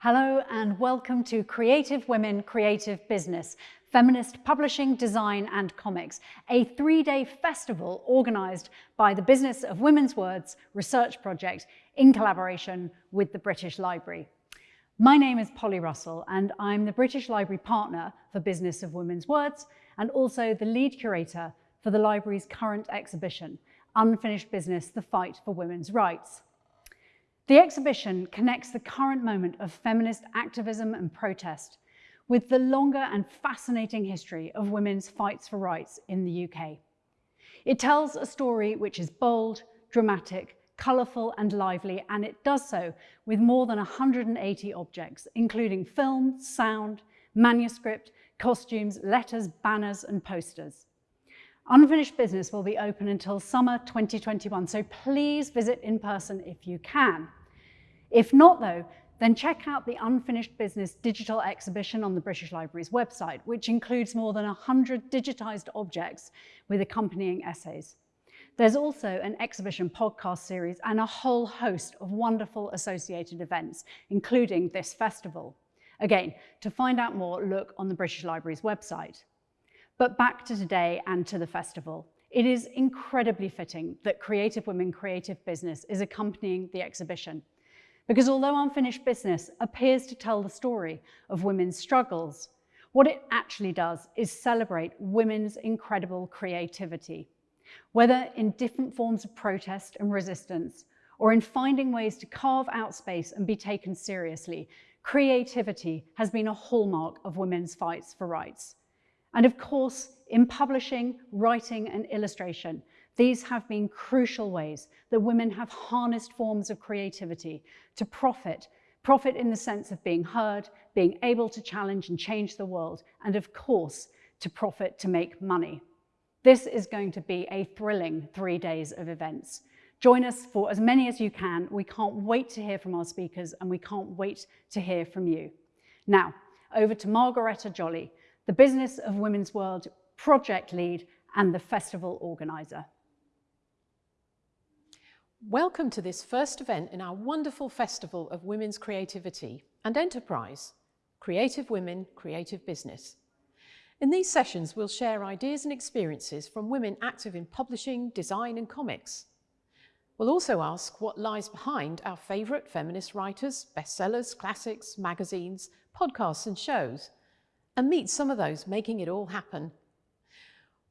Hello and welcome to Creative Women Creative Business, Feminist Publishing, Design and Comics, a three-day festival organised by the Business of Women's Words Research Project in collaboration with the British Library. My name is Polly Russell and I'm the British Library Partner for Business of Women's Words and also the lead curator for the library's current exhibition, Unfinished Business, The Fight for Women's Rights. The exhibition connects the current moment of feminist activism and protest with the longer and fascinating history of women's fights for rights in the UK. It tells a story which is bold, dramatic, colourful and lively, and it does so with more than 180 objects, including film, sound, manuscript, costumes, letters, banners and posters. Unfinished Business will be open until summer 2021, so please visit in person if you can. If not though, then check out the Unfinished Business digital exhibition on the British Library's website, which includes more than 100 digitised objects with accompanying essays. There's also an exhibition podcast series and a whole host of wonderful associated events, including this festival. Again, to find out more, look on the British Library's website. But back to today and to the festival. It is incredibly fitting that Creative Women Creative Business is accompanying the exhibition. Because although Unfinished Business appears to tell the story of women's struggles, what it actually does is celebrate women's incredible creativity. Whether in different forms of protest and resistance, or in finding ways to carve out space and be taken seriously, creativity has been a hallmark of women's fights for rights. And of course, in publishing, writing and illustration, these have been crucial ways that women have harnessed forms of creativity to profit, profit in the sense of being heard, being able to challenge and change the world, and of course, to profit to make money. This is going to be a thrilling three days of events. Join us for as many as you can. We can't wait to hear from our speakers and we can't wait to hear from you. Now, over to Margaretta Jolly, the Business of Women's Words project lead and the festival organiser. Welcome to this first event in our wonderful Festival of Women's Creativity and Enterprise, Creative Women, Creative Business. In these sessions, we'll share ideas and experiences from women active in publishing, design and comics. We'll also ask what lies behind our favourite feminist writers, bestsellers, classics, magazines, podcasts and shows, and meet some of those making it all happen.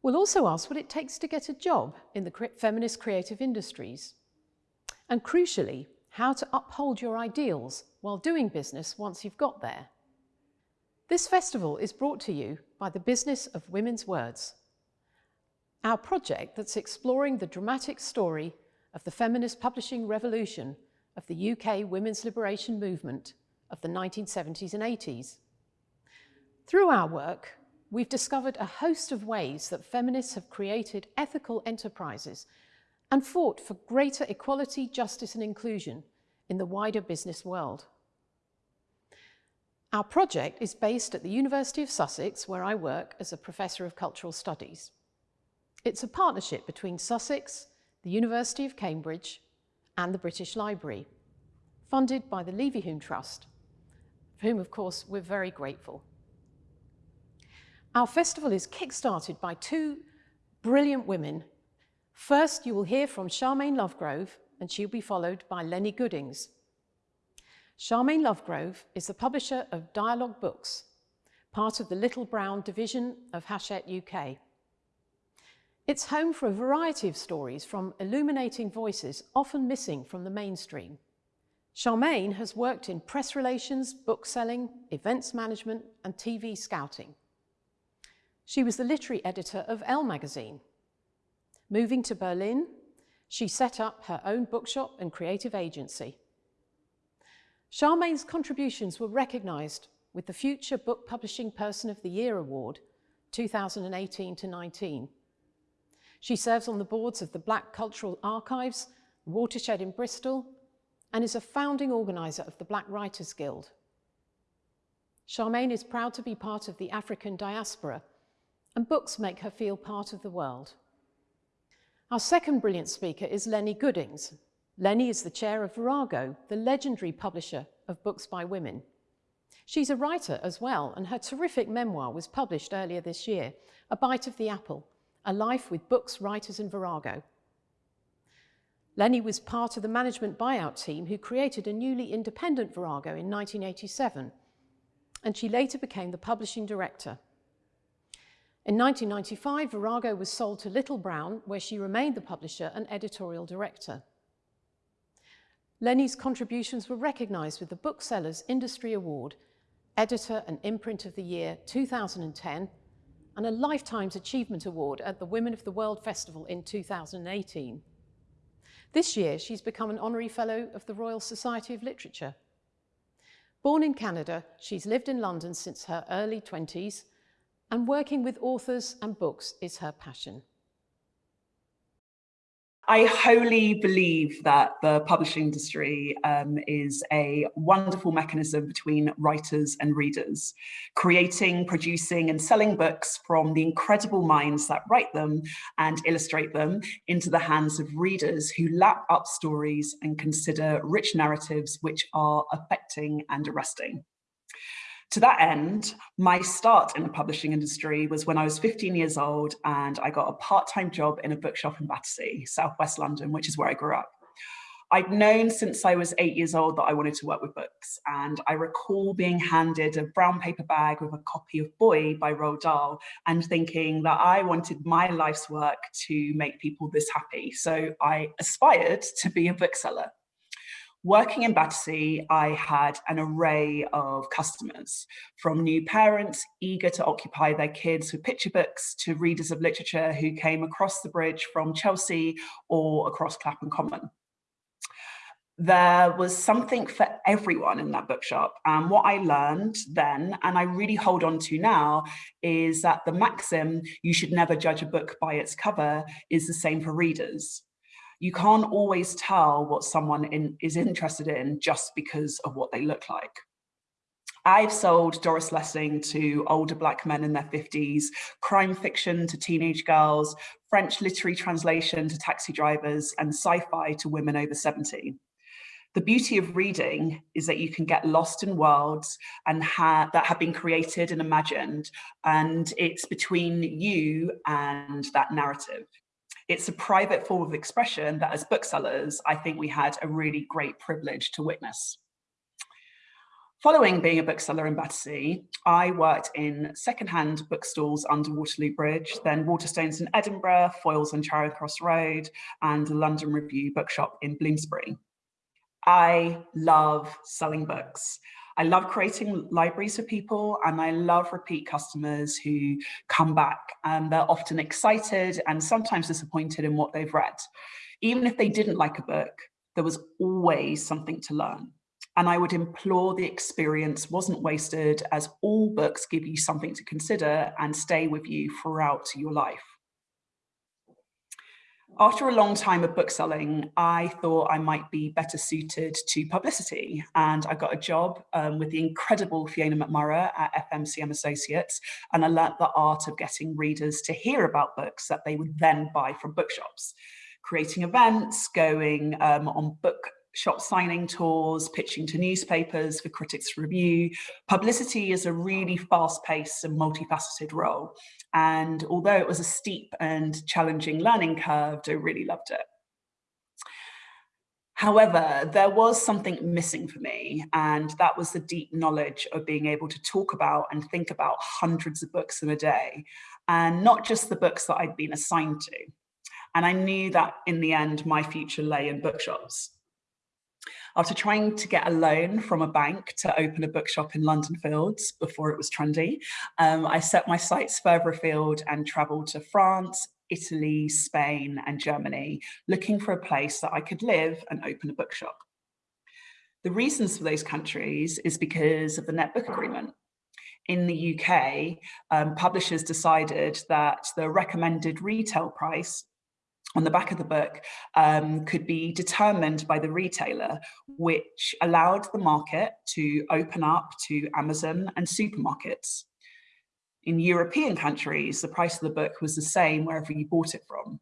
We'll also ask what it takes to get a job in the feminist creative industries and crucially, how to uphold your ideals while doing business once you've got there. This festival is brought to you by the Business of Women's Words, our project that's exploring the dramatic story of the feminist publishing revolution of the UK women's liberation movement of the 1970s and 80s. Through our work, we've discovered a host of ways that feminists have created ethical enterprises and fought for greater equality, justice and inclusion in the wider business world. Our project is based at the University of Sussex, where I work as a Professor of Cultural Studies. It's a partnership between Sussex, the University of Cambridge and the British Library, funded by the Leverhulme Trust, for whom, of course, we're very grateful. Our festival is kick-started by two brilliant women First, you will hear from Sharmaine Lovegrove, and she'll be followed by Lennie Goodings. Sharmaine Lovegrove is the publisher of Dialogue Books, part of the Little Brown division of Hachette UK. It's home for a variety of stories from illuminating voices often missing from the mainstream. Sharmaine has worked in press relations, bookselling, events management and TV scouting. She was the literary editor of Elle magazine Moving to Berlin, she set up her own bookshop and creative agency. Sharmaine's contributions were recognised with the Future Book Publishing Person of the Year Award 2018 to 19. She serves on the boards of the Black Cultural Archives, Watershed in Bristol, and is a founding organiser of the Black Writers Guild. Sharmaine is proud to be part of the African diaspora, and books make her feel part of the world. Our second brilliant speaker is Lennie Goodings. Lennie is the chair of Virago, the legendary publisher of books by women. She's a writer as well, and her terrific memoir was published earlier this year, A Bite of the Apple, A Life with Books, Writers and Virago. Lennie was part of the management buyout team who created a newly independent Virago in 1987, and she later became the publishing director. In 1995, Virago was sold to Little Brown, where she remained the publisher and editorial director. Lennie's contributions were recognised with the Booksellers Industry Award, Editor and Imprint of the Year 2010, and a Lifetime's Achievement Award at the Women of the World Festival in 2018. This year, she's become an honorary fellow of the Royal Society of Literature. Born in Canada, she's lived in London since her early 20s, and working with authors and books is her passion. I wholly believe that the publishing industry um, is a wonderful mechanism between writers and readers, creating, producing and selling books from the incredible minds that write them and illustrate them into the hands of readers who lap up stories and consider rich narratives which are affecting and arresting. To that end, my start in the publishing industry was when I was 15 years old and I got a part-time job in a bookshop in Battersea, southwest London, which is where I grew up. I'd known since I was eight years old that I wanted to work with books, and I recall being handed a brown paper bag with a copy of Boy by Roald Dahl and thinking that I wanted my life's work to make people this happy. So I aspired to be a bookseller. Working in Battersea, I had an array of customers, from new parents eager to occupy their kids with picture books to readers of literature who came across the bridge from Chelsea or across Clapham Common there was something for everyone in that bookshop. And what I learned then, and I really hold on to now, is that the maxim, you should never judge a book by its cover, is the same for readers you can't always tell what someone in, is interested in just because of what they look like. I've sold Doris Lessing to older black men in their 50s, crime fiction to teenage girls, French literary translation to taxi drivers, and sci-fi to women over 70. The beauty of reading is that you can get lost in worlds and ha that have been created and imagined, and it's between you and that narrative. It's a private form of expression that as booksellers, I think we had a really great privilege to witness. Following being a bookseller in Battersea, I worked in secondhand bookstores under Waterloo Bridge, then Waterstones in Edinburgh, Foyles on Charing Cross Road, and the London Review bookshop in Bloomsbury. I love selling books. I love creating libraries for people and I love repeat customers who come back and they're often excited and sometimes disappointed in what they've read. Even if they didn't like a book, there was always something to learn. And I would implore the experience wasn't wasted as all books give you something to consider and stay with you throughout your life. After a long time of bookselling, I thought I might be better suited to publicity. And I got a job um, with the incredible Fiona McMorrough at FMCM Associates. And I learnt the art of getting readers to hear about books that they would then buy from bookshops creating events, going um, on book shop signing tours, pitching to newspapers for critics review. Publicity is a really fast-paced and multifaceted role. And although it was a steep and challenging learning curve, I really loved it. However, there was something missing for me, and that was the deep knowledge of being able to talk about and think about hundreds of books in a day, and not just the books that I'd been assigned to. And I knew that in the end, my future lay in bookshops. After trying to get a loan from a bank to open a bookshop in London Fields before it was trendy, um, I set my sights further afield and travelled to France, Italy, Spain and Germany, looking for a place that I could live and open a bookshop. The reasons for those countries is because of the Net Book Agreement. In the UK, um, publishers decided that the recommended retail price on the back of the book um, could be determined by the retailer, which allowed the market to open up to Amazon and supermarkets. In European countries, the price of the book was the same wherever you bought it from.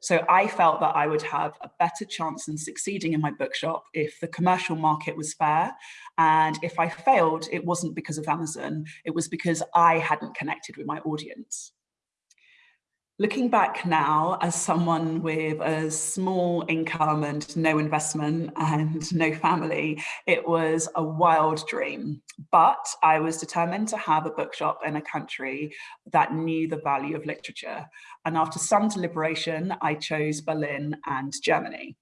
So I felt that I would have a better chance in succeeding in my bookshop if the commercial market was fair. And if I failed, it wasn't because of Amazon, it was because I hadn't connected with my audience. Looking back now as someone with a small income and no investment and no family, it was a wild dream. But I was determined to have a bookshop in a country that knew the value of literature. And after some deliberation, I chose Berlin and Germany.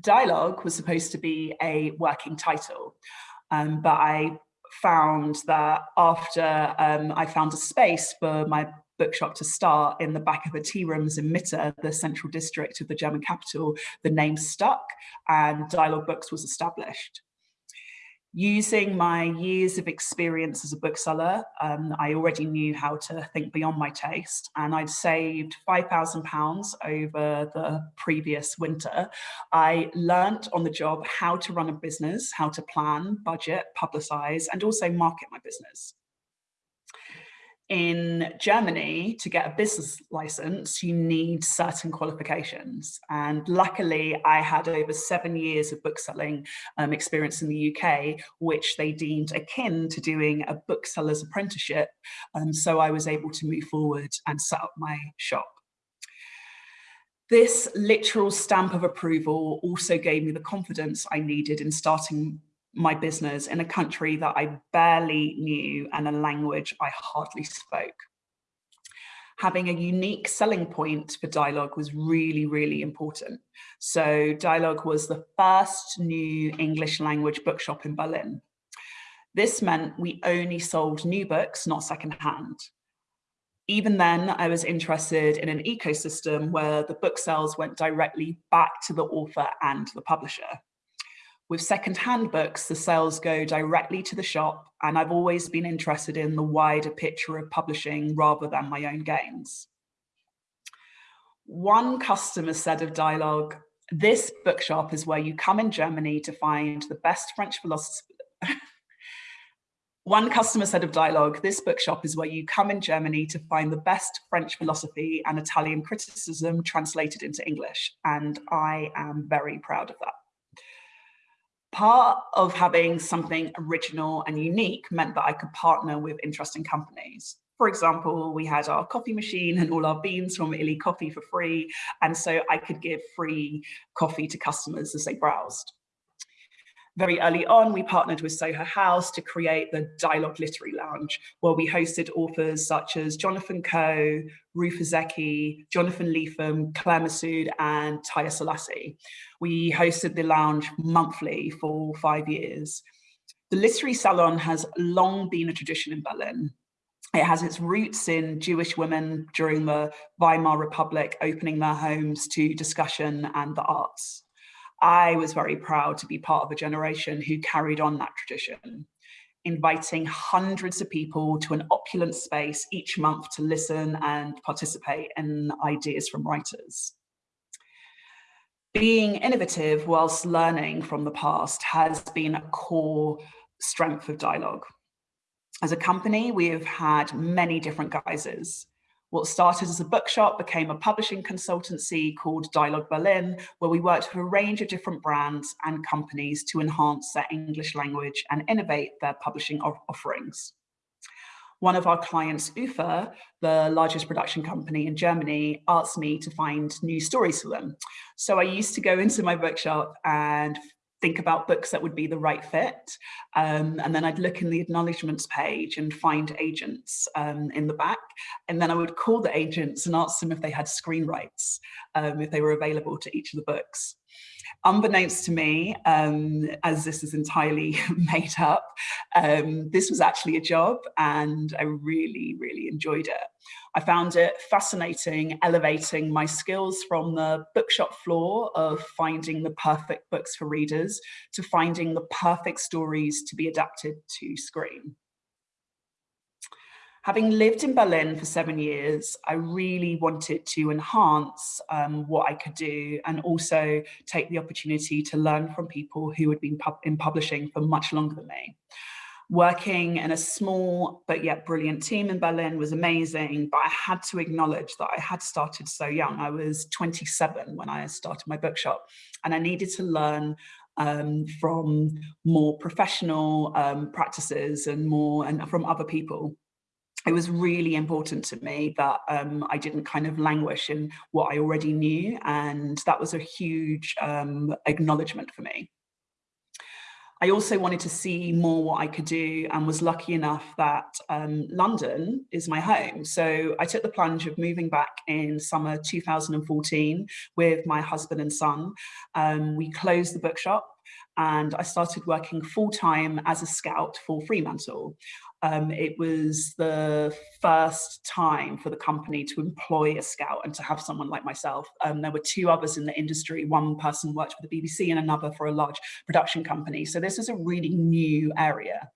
Dialogue was supposed to be a working title, um, but I found that after um, I found a space for my bookshop to start in the back of the tea rooms in Mitte, the central district of the German capital, the name stuck and Dialogue Books was established. Using my years of experience as a bookseller, um, I already knew how to think beyond my taste and I'd saved £5,000 over the previous winter. I learnt on the job how to run a business, how to plan, budget, publicise and also market my business in Germany, to get a business license, you need certain qualifications. And luckily, I had over seven years of bookselling um, experience in the UK, which they deemed akin to doing a bookseller's apprenticeship. Um, so I was able to move forward and set up my shop. This literal stamp of approval also gave me the confidence I needed in starting my business in a country that I barely knew and a language I hardly spoke. Having a unique selling point for Dialogue was really, really important. So Dialogue was the first new English language bookshop in Berlin. This meant we only sold new books, not secondhand. Even then, I was interested in an ecosystem where the book sales went directly back to the author and the publisher. With second-hand books, the sales go directly to the shop, and I've always been interested in the wider picture of publishing rather than my own gains. One customer said of Dialogue, this bookshop is where you come in Germany to find the best French philosophy. One customer said of Dialogue, this bookshop is where you come in Germany to find the best French philosophy and Italian criticism translated into English. And I am very proud of that part of having something original and unique meant that I could partner with interesting companies. For example, we had our coffee machine and all our beans from Illy Coffee for free. And so I could give free coffee to customers as they browsed. Very early on, we partnered with Soho House to create the Dialogue Literary Lounge, where we hosted authors such as Jonathan Coe, Ruth Ozeki, Jonathan Lethem, Claire Messud, and Taiye Selasi. We hosted the lounge monthly for five years. The literary salon has long been a tradition in Berlin. It has its roots in Jewish women during the Weimar Republic opening their homes to discussion and the arts. I was very proud to be part of a generation who carried on that tradition, inviting hundreds of people to an opulent space each month to listen and participate in ideas from writers. Being innovative whilst learning from the past has been a core strength of dialogue. As a company, we have had many different guises. What started as a bookshop became a publishing consultancy called Dialogue Berlin, where we worked with a range of different brands and companies to enhance their English language and innovate their publishing offerings. One of our clients, UFA, the largest production company in Germany, asked me to find new stories for them. So I used to go into my bookshop and think about books that would be the right fit. Um, and then I'd look in the acknowledgements page and find agents um, in the back. And then I would call the agents and ask them if they had screen rights, um, if they were available to each of the books. Unbeknownst to me, um, as this is entirely made up, um, this was actually a job and I really, really enjoyed it. I found it fascinating, elevating my skills from the bookshop floor of finding the perfect books for readers to finding the perfect stories to be adapted to screen. Having lived in Berlin for seven years, I really wanted to enhance um, what I could do and also take the opportunity to learn from people who had been pub in publishing for much longer than me. Working in a small but yet brilliant team in Berlin was amazing, but I had to acknowledge that I had started so young. I was 27 when I started my bookshop and I needed to learn um, from more professional um, practices and more and from other people it was really important to me that um, I didn't kind of languish in what I already knew. And that was a huge um, acknowledgement for me. I also wanted to see more what I could do and was lucky enough that um, London is my home. So I took the plunge of moving back in summer 2014 with my husband and son. Um, we closed the bookshop and I started working full time as a scout for Fremantle. Um, it was the first time for the company to employ a scout and to have someone like myself. Um, there were two others in the industry. One person worked for the BBC and another for a large production company. So this is a really new area.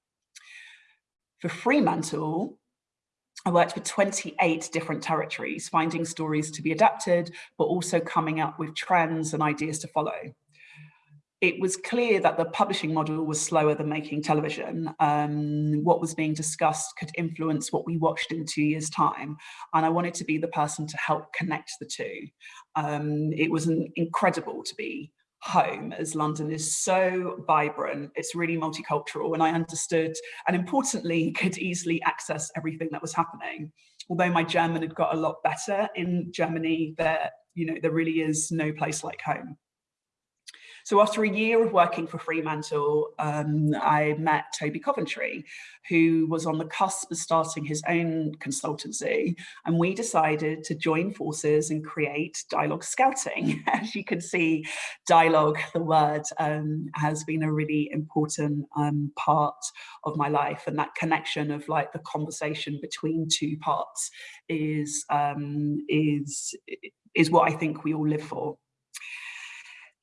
For Fremantle, I worked for 28 different territories, finding stories to be adapted, but also coming up with trends and ideas to follow it was clear that the publishing model was slower than making television. Um, what was being discussed could influence what we watched in two years' time. And I wanted to be the person to help connect the two. Um, it was an incredible to be home as London is so vibrant, it's really multicultural and I understood and importantly could easily access everything that was happening. Although my German had got a lot better in Germany, there, you know, there really is no place like home. So after a year of working for Fremantle, um, I met Toby Coventry, who was on the cusp of starting his own consultancy. And we decided to join forces and create Dialogue Scouting. As you can see, dialogue, the word, um, has been a really important um, part of my life. And that connection of like the conversation between two parts is, um, is, is what I think we all live for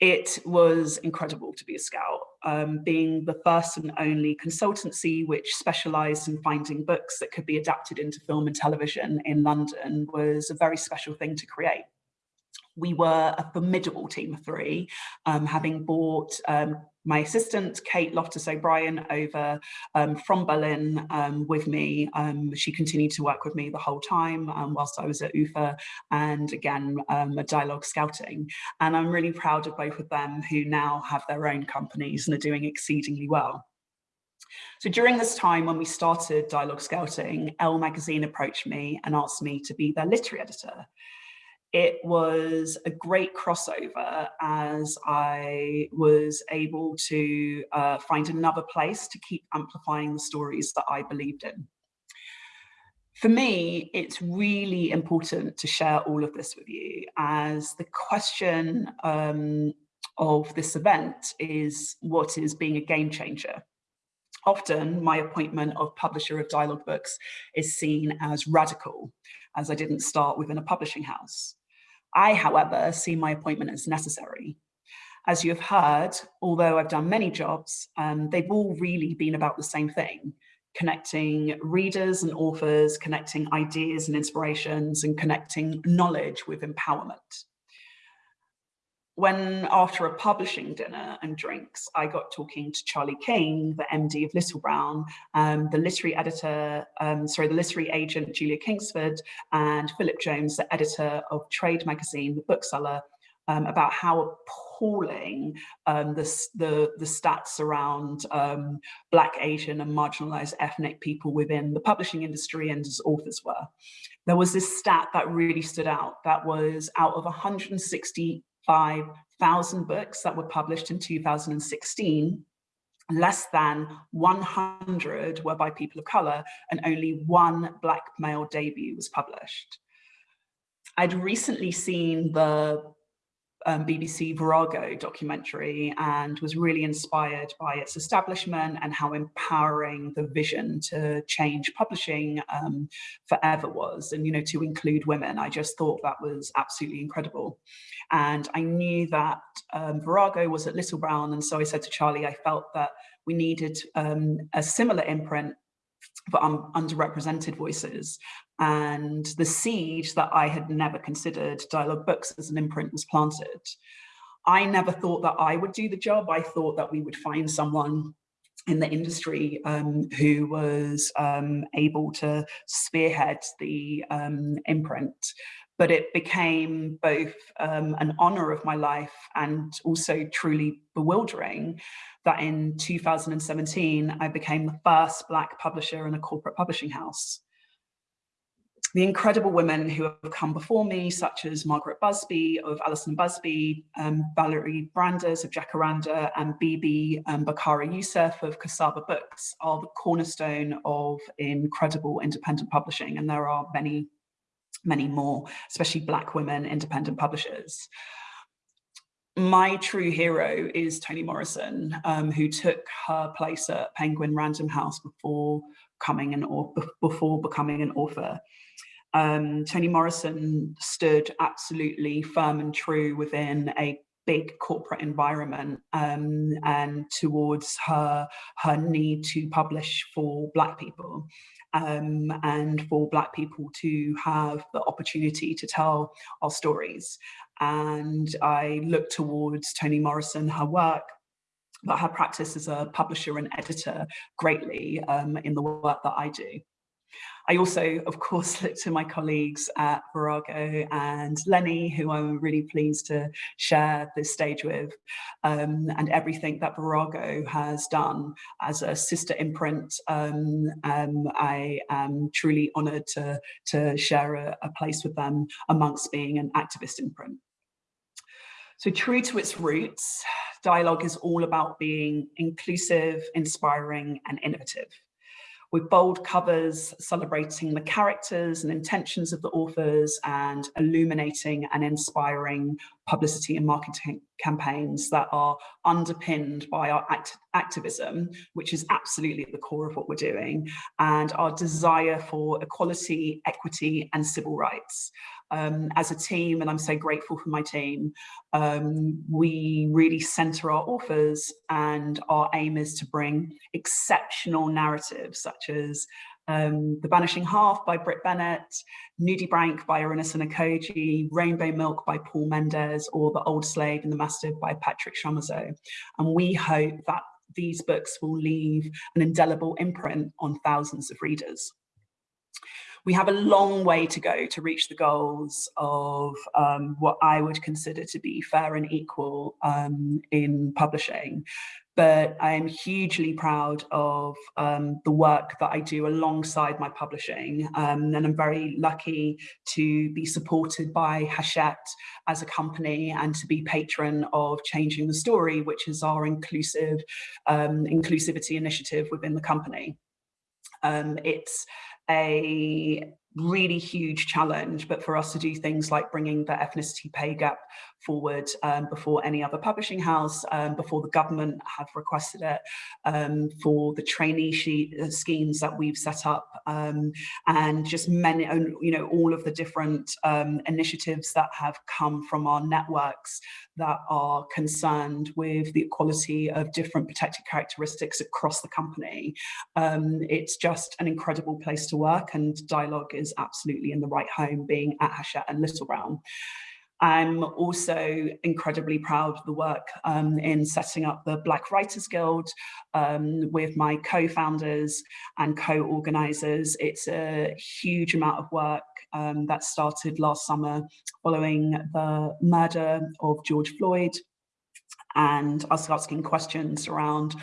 it was incredible to be a scout, um, being the first and only consultancy which specialised in finding books that could be adapted into film and television in London was a very special thing to create. We were a formidable team of three, um, having bought um, my assistant, Kate Loftus O'Brien, over um, from Berlin um, with me. Um, she continued to work with me the whole time um, whilst I was at UFA and again, um, dialogue scouting. And I'm really proud of both of them who now have their own companies and are doing exceedingly well. So during this time when we started Dialogue Scouting, Elle magazine approached me and asked me to be their literary editor it was a great crossover as I was able to uh, find another place to keep amplifying the stories that I believed in. For me, it's really important to share all of this with you as the question um, of this event is what is being a game changer. Often my appointment of publisher of dialogue books is seen as radical as I didn't start within a publishing house. I, however, see my appointment as necessary. As you have heard, although I've done many jobs, um, they've all really been about the same thing, connecting readers and authors, connecting ideas and inspirations, and connecting knowledge with empowerment when after a publishing dinner and drinks, I got talking to Charlie King, the MD of Little Brown, um, the literary editor, um, sorry, the literary agent Julia Kingsford, and Philip Jones, the editor of Trade magazine, the bookseller, um, about how appalling um, the, the, the, stats around um, Black, Asian and marginalized ethnic people within the publishing industry and as authors were. There was this stat that really stood out that was out of 160 5,000 books that were published in 2016, less than 100 were by people of color and only one black male debut was published. I'd recently seen the um, BBC Virago documentary and was really inspired by its establishment and how empowering the vision to change publishing um, forever was and you know to include women I just thought that was absolutely incredible and I knew that um, Virago was at Little Brown and so I said to Charlie I felt that we needed um, a similar imprint for um, underrepresented voices and the seed that I had never considered dialogue books as an imprint was planted. I never thought that I would do the job. I thought that we would find someone in the industry um, who was um, able to spearhead the um, imprint. But it became both um, an honor of my life and also truly bewildering that in 2017, I became the first Black publisher in a corporate publishing house the incredible women who have come before me, such as Margaret Busby of Allison Busby, um, Valerie Brandes of Jacaranda, and Bibi um, Bakare-Yusuf of Cassava Books are the cornerstone of incredible independent publishing. And there are many, many more, especially Black women independent publishers. My true hero is Toni Morrison, um, who took her place at Penguin Random House before coming an before becoming an author. Um, Toni Morrison stood absolutely firm and true within a big corporate environment um, and towards her her need to publish for black people um, and for black people to have the opportunity to tell our stories and I look towards Toni Morrison her work but her practice as a publisher and editor greatly um, in the work that I do. I also, of course, look to my colleagues at Virago and Lennie, who I'm really pleased to share this stage with, um, and everything that Virago has done as a sister imprint. Um, um, I am truly honoured to, to share a, a place with them amongst being an activist imprint. So true to its roots, dialogue is all about being inclusive, inspiring and innovative with bold covers celebrating the characters and intentions of the authors and illuminating and inspiring publicity and marketing campaigns that are underpinned by our act activism, which is absolutely at the core of what we're doing, and our desire for equality, equity, and civil rights. Um, as a team, and I'm so grateful for my team, um, we really center our authors and our aim is to bring exceptional narratives such as um, The Vanishing Half by Brit Bennett, Nudibranch by Irenosen Okojie, Rainbow Milk by Paul Mendez, or The Old Slave and the Mastiff by Patrick Chamoiseau. And we hope that these books will leave an indelible imprint on thousands of readers we have a long way to go to reach the goals of um, what I would consider to be fair and equal um, in publishing but I am hugely proud of um, the work that I do alongside my publishing. Um, and I'm very lucky to be supported by Hachette as a company and to be patron of Changing the Story, which is our inclusive um, inclusivity initiative within the company. Um, it's a really huge challenge, but for us to do things like bringing the ethnicity pay gap forward um, before any other publishing house, um, before the government have requested it, um, for the trainee sheet, uh, schemes that we've set up, um, and just many, you know, all of the different um, initiatives that have come from our networks that are concerned with the equality of different protected characteristics across the company. Um, it's just an incredible place to work and dialogue is absolutely in the right home being at Hachette and Little Brown. I'm also incredibly proud of the work um, in setting up the Black Writers Guild um, with my co-founders and co-organisers. It's a huge amount of work um, that started last summer following the murder of George Floyd and us asking questions around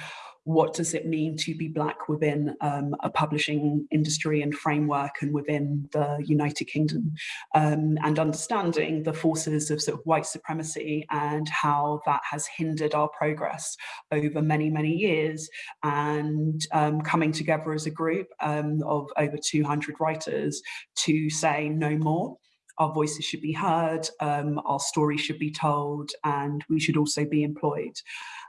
what does it mean to be black within um, a publishing industry and framework and within the United Kingdom um, and understanding the forces of sort of white supremacy and how that has hindered our progress over many, many years and um, coming together as a group um, of over 200 writers to say no more our voices should be heard, um, our story should be told, and we should also be employed.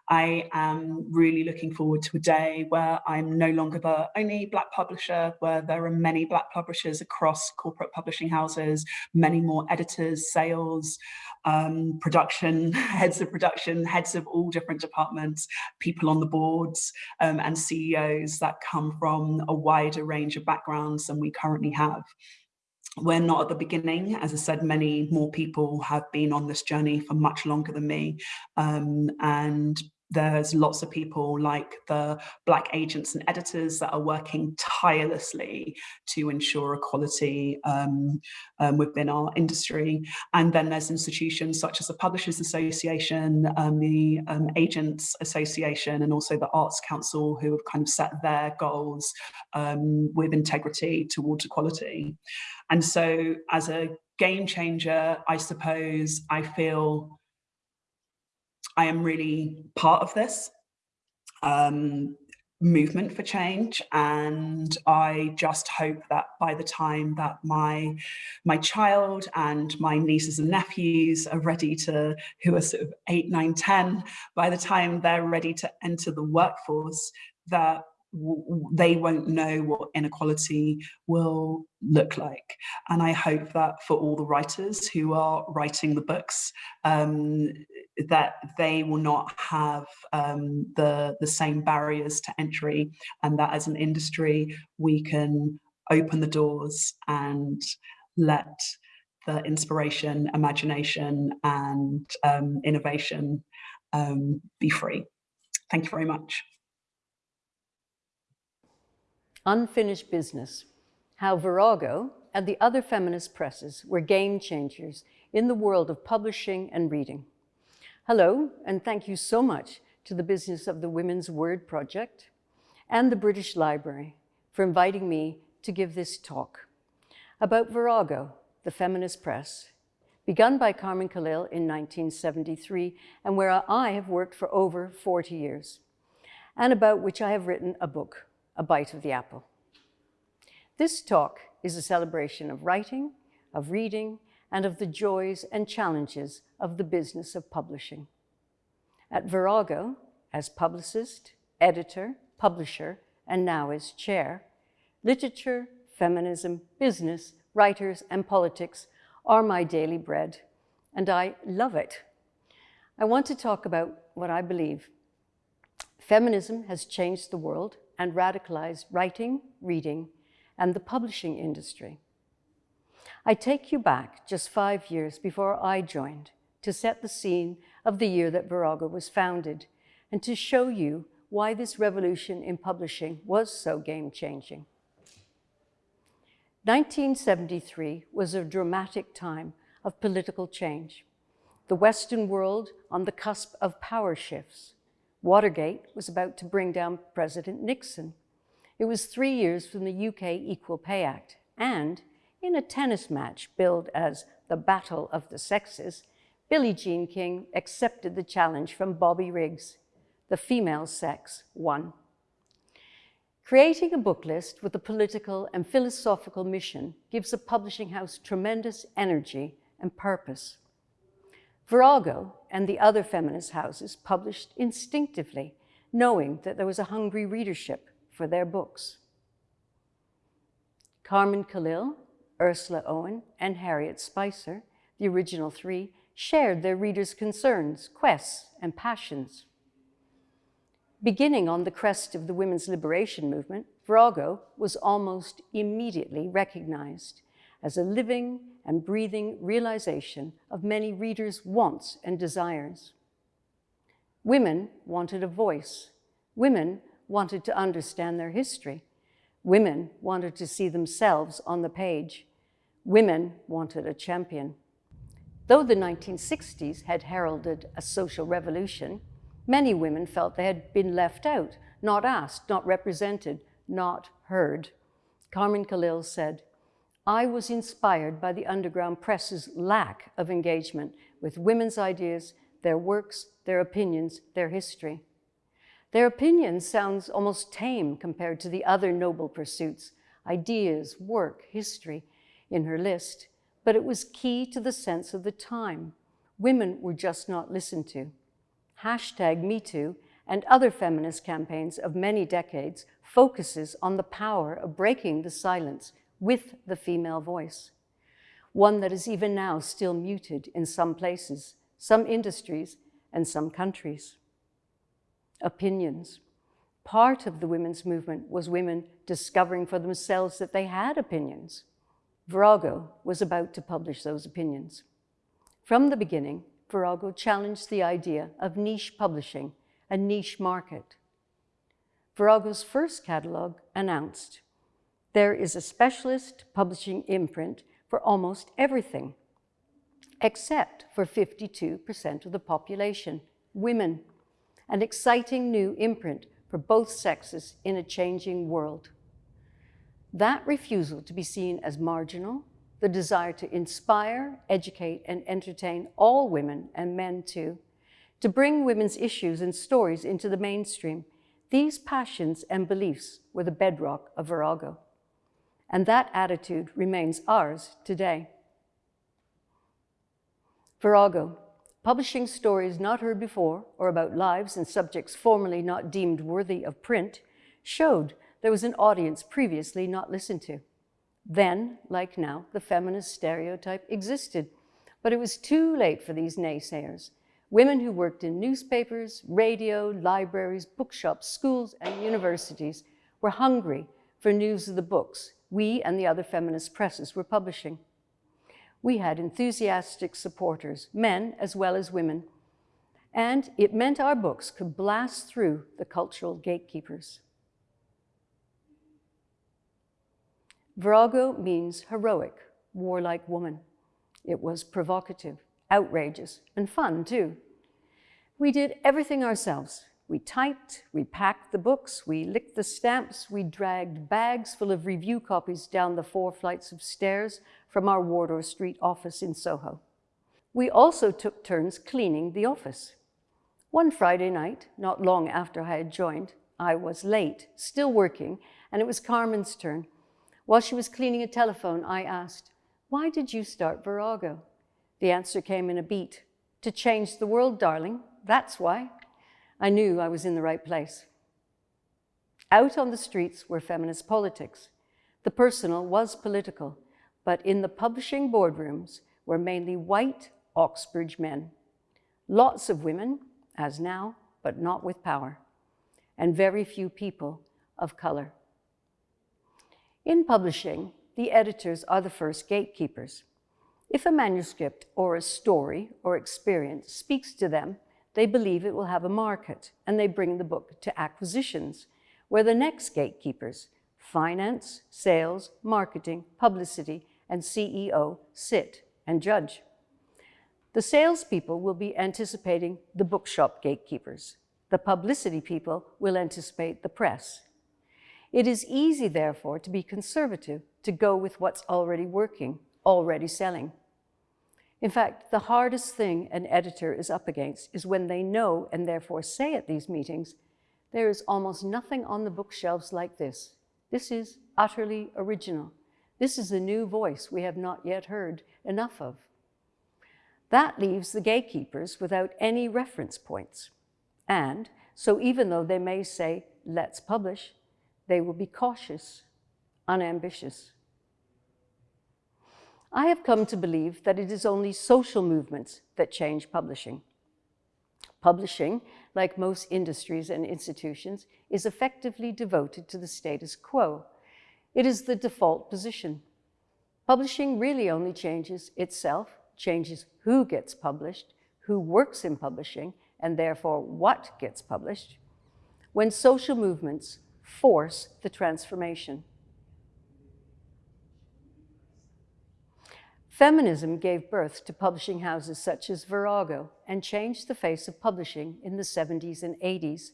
I am really looking forward to a day where I'm no longer the only Black publisher, where there are many Black publishers across corporate publishing houses, many more editors, sales, um, production, heads of production, heads of all different departments, people on the boards um, and CEOs that come from a wider range of backgrounds than we currently have we're not at the beginning. As I said, many more people have been on this journey for much longer than me. Um, and there's lots of people like the black agents and editors that are working tirelessly to ensure equality um, um, within our industry. And then there's institutions such as the Publishers Association, um, the um, Agents Association, and also the Arts Council who have kind of set their goals um, with integrity towards equality. And so as a game changer, I suppose I feel I am really part of this um, movement for change and I just hope that by the time that my my child and my nieces and nephews are ready to who are sort of eight nine ten by the time they're ready to enter the workforce that they won't know what inequality will look like. And I hope that for all the writers who are writing the books, um, that they will not have um, the, the same barriers to entry and that as an industry, we can open the doors and let the inspiration, imagination and um, innovation um, be free. Thank you very much. Unfinished Business, How Virago and the other feminist presses were game changers in the world of publishing and reading. Hello, and thank you so much to the Business of the Women's Word Project and the British Library for inviting me to give this talk about Virago, the feminist press, begun by Carmen Callil in 1973 and where I have worked for over 40 years, and about which I have written a book, A Bite of the Apple. This talk is a celebration of writing, of reading, and of the joys and challenges of the business of publishing. At Virago, as publicist, editor, publisher, and now as chair, literature, feminism, business, writers, and politics are my daily bread, and I love it. I want to talk about what I believe. Feminism has changed the world and radicalized writing, reading, and the publishing industry. I take you back just five years before I joined to set the scene of the year that Virago was founded and to show you why this revolution in publishing was so game-changing. 1973 was a dramatic time of political change. The Western world on the cusp of power shifts. Watergate was about to bring down President Nixon. It was three years from the UK Equal Pay Act, and in a tennis match billed as the Battle of the Sexes, Billie Jean King accepted the challenge from Bobby Riggs. The female sex won. Creating a book list with a political and philosophical mission gives a publishing house tremendous energy and purpose. Virago and the other feminist houses published instinctively, knowing that there was a hungry readership for their books. Carmen Callil Ursula Owen and Harriet Spicer, the original three, shared their readers' concerns, quests, and passions. Beginning on the crest of the women's liberation movement, Virago was almost immediately recognized as a living and breathing realization of many readers' wants and desires. Women wanted a voice. Women wanted to understand their history. Women wanted to see themselves on the page. Women wanted a champion. Though the 1960s had heralded a social revolution, many women felt they had been left out, not asked, not represented, not heard. Carmen Callil said, I was inspired by the underground press's lack of engagement with women's ideas, their works, their opinions, their history. Their opinions sounds almost tame compared to the other noble pursuits, ideas, work, history, in her list, but it was key to the sense of the time. Women were just not listened to. Hashtag MeToo and other feminist campaigns of many decades focuses on the power of breaking the silence with the female voice, one that is even now still muted in some places, some industries, and some countries. Opinions. Part of the women's movement was women discovering for themselves that they had opinions. Virago was about to publish those opinions. From the beginning, Virago challenged the idea of niche publishing a niche market. Virago's first catalogue announced, there is a specialist publishing imprint for almost everything, except for 52% of the population, women, an exciting new imprint for both sexes in a changing world. That refusal to be seen as marginal, the desire to inspire, educate, and entertain all women and men too, to bring women's issues and stories into the mainstream, these passions and beliefs were the bedrock of Virago. And that attitude remains ours today. Virago, publishing stories not heard before or about lives and subjects formerly not deemed worthy of print, showed there was an audience previously not listened to. Then, like now, the feminist stereotype existed, but it was too late for these naysayers. Women who worked in newspapers, radio, libraries, bookshops, schools, and universities were hungry for news of the books we and the other feminist presses were publishing. We had enthusiastic supporters, men as well as women, and it meant our books could blast through the cultural gatekeepers. Virago means heroic, warlike woman. It was provocative, outrageous, and fun too. We did everything ourselves. We typed, we packed the books, we licked the stamps, we dragged bags full of review copies down the four flights of stairs from our Wardour Street office in Soho. We also took turns cleaning the office. One Friday night, not long after I had joined, I was late, still working, and it was Carmen's turn. While she was cleaning a telephone, I asked, why did you start Virago? The answer came in a beat. To change the world, darling, that's why. I knew I was in the right place. Out on the streets were feminist politics. The personal was political, but in the publishing boardrooms were mainly white Oxbridge men. Lots of women, as now, but not with power, and very few people of color. In publishing, the editors are the first gatekeepers. If a manuscript or a story or experience speaks to them, they believe it will have a market and they bring the book to acquisitions, where the next gatekeepers, finance, sales, marketing, publicity, and CEO sit and judge. The salespeople will be anticipating the bookshop gatekeepers. The publicity people will anticipate the press. It is easy, therefore, to be conservative, to go with what's already working, already selling. In fact, the hardest thing an editor is up against is when they know and therefore say at these meetings, there is almost nothing on the bookshelves like this. This is utterly original. This is a new voice we have not yet heard enough of. That leaves the gatekeepers without any reference points. And so even though they may say, let's publish, they will be cautious, unambitious. I have come to believe that it is only social movements that change publishing. Publishing, like most industries and institutions, is effectively devoted to the status quo. It is the default position. Publishing really only changes itself, changes who gets published, who works in publishing, and therefore what gets published, when social movements force the transformation. Feminism gave birth to publishing houses such as Virago and changed the face of publishing in the 70s and 80s.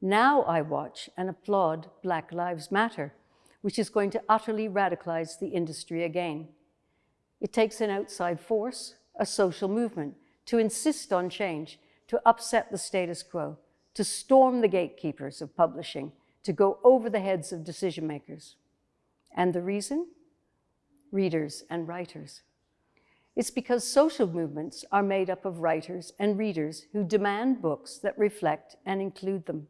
Now I watch and applaud Black Lives Matter, which is going to utterly radicalize the industry again. It takes an outside force, a social movement, to insist on change, to upset the status quo, to storm the gatekeepers of publishing, to go over the heads of decision makers. And the reason? Readers and writers. It's because social movements are made up of writers and readers who demand books that reflect and include them.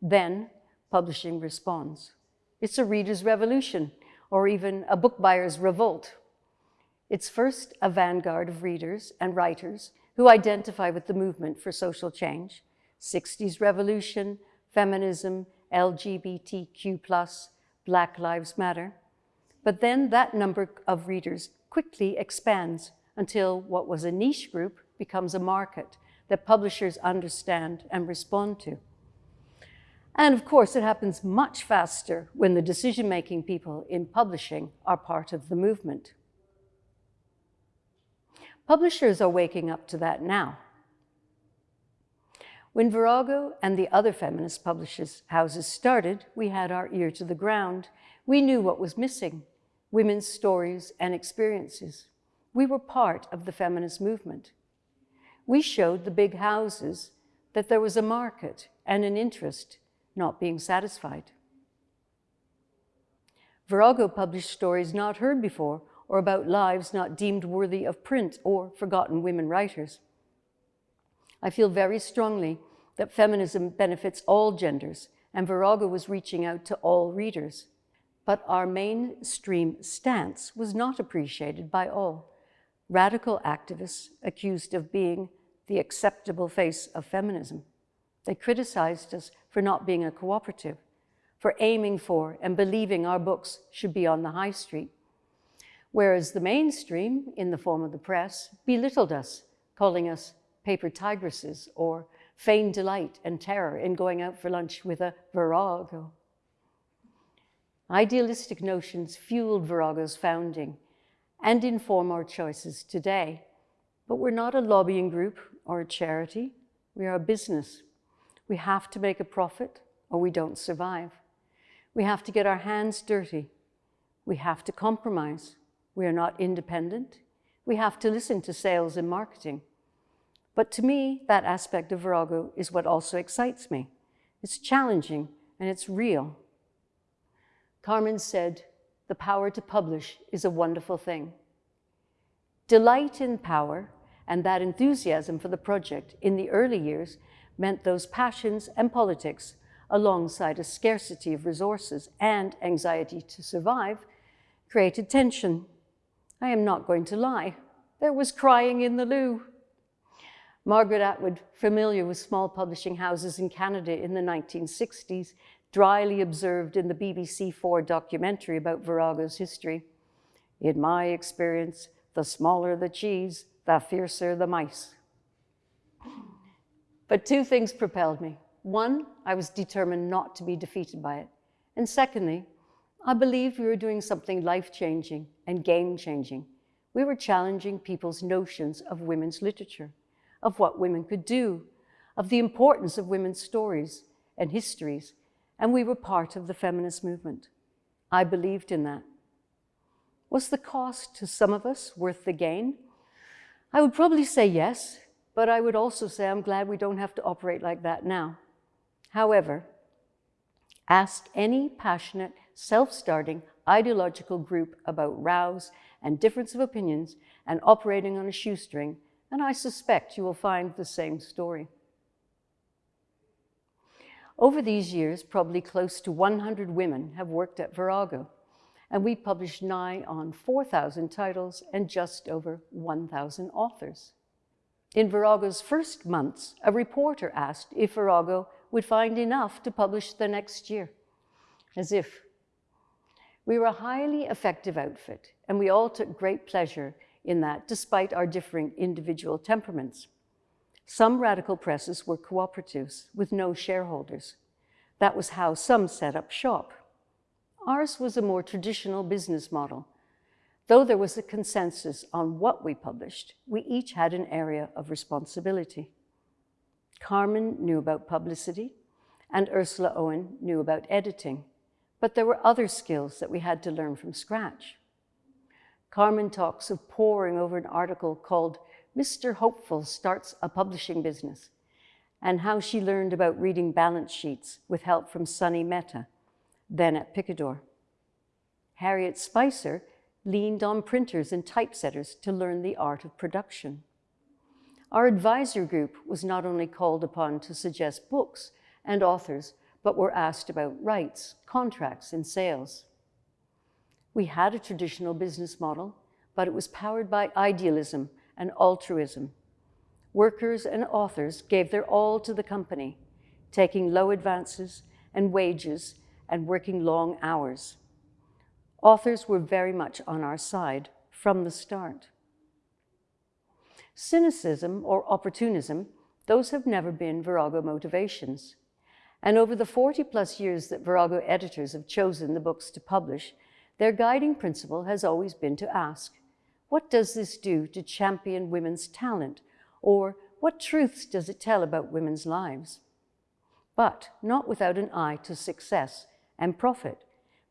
Then publishing responds. It's a reader's revolution, or even a book buyer's revolt. It's first a vanguard of readers and writers who identify with the movement for social change, 60s revolution, feminism, LGBTQ+, Black Lives Matter. But then that number of readers quickly expands until what was a niche group becomes a market, that publishers understand and respond to. And of course, it happens much faster when the decision-making people in publishing are part of the movement. Publishers are waking up to that now. When Virago and the other feminist publishers' houses started, we had our ear to the ground. We knew what was missing, women's stories and experiences. We were part of the feminist movement. We showed the big houses that there was a market and an interest not being satisfied. Virago published stories not heard before or about lives not deemed worthy of print or forgotten women writers. I feel very strongly that feminism benefits all genders and Virago was reaching out to all readers. But our mainstream stance was not appreciated by all. Radical activists accused of being the acceptable face of feminism. They criticized us for not being a cooperative, for aiming for and believing our books should be on the high street. Whereas the mainstream, in the form of the press, belittled us, calling us paper tigresses or feigned delight and terror in going out for lunch with a virago. Idealistic notions fueled Virago's founding and inform our choices today. But we're not a lobbying group or a charity. We are a business we have to make a profit or we don't survive. We have to get our hands dirty. We have to compromise. We are not independent. We have to listen to sales and marketing. But to me, that aspect of Virago is what also excites me. It's challenging and it's real. Carmen said, the power to publish is a wonderful thing. Delight in power and that enthusiasm for the project in the early years meant those passions and politics, alongside a scarcity of resources and anxiety to survive, created tension. I am not going to lie. There was crying in the loo. Margaret Atwood, familiar with small publishing houses in Canada in the 1960s, dryly observed in the BBC4 documentary about Virago's history. In my experience, the smaller the cheese, the fiercer the mice. But two things propelled me. One, I was determined not to be defeated by it. And secondly, I believed we were doing something life-changing and game-changing. We were challenging people's notions of women's literature, of what women could do, of the importance of women's stories and histories, and we were part of the feminist movement. I believed in that. Was the cost to some of us worth the gain? I would probably say yes, but I would also say I'm glad we don't have to operate like that now. However, ask any passionate, self-starting, ideological group about rows and difference of opinions and operating on a shoestring, and I suspect you will find the same story. Over these years, probably close to 100 women have worked at Virago, and we published nigh on 4,000 titles and just over 1,000 authors. In Virago's first months, a reporter asked if Virago would find enough to publish the next year. As if. We were a highly effective outfit, and we all took great pleasure in that, despite our differing individual temperaments. Some radical presses were cooperatives with no shareholders. That was how some set up shop. Ours was a more traditional business model, Though there was a consensus on what we published, we each had an area of responsibility. Carmen knew about publicity, and Ursula Owen knew about editing, but there were other skills that we had to learn from scratch. Carmen talks of poring over an article called Mr. Hopeful Starts a Publishing Business, and how she learned about reading balance sheets with help from Sonny Mehta, then at Picador. Harriet Spicer leaned on printers and typesetters to learn the art of production. Our advisor group was not only called upon to suggest books and authors, but were asked about rights, contracts, and sales. We had a traditional business model, but it was powered by idealism and altruism. Workers and authors gave their all to the company, taking low advances and wages and working long hours. Authors were very much on our side from the start. Cynicism or opportunism those have never been Virago motivations. And over the 40 plus years that Virago editors have chosen the books to publish, their guiding principle has always been to ask, what does this do to champion women's talent? Or what truths does it tell about women's lives? But not without an eye to success and profit,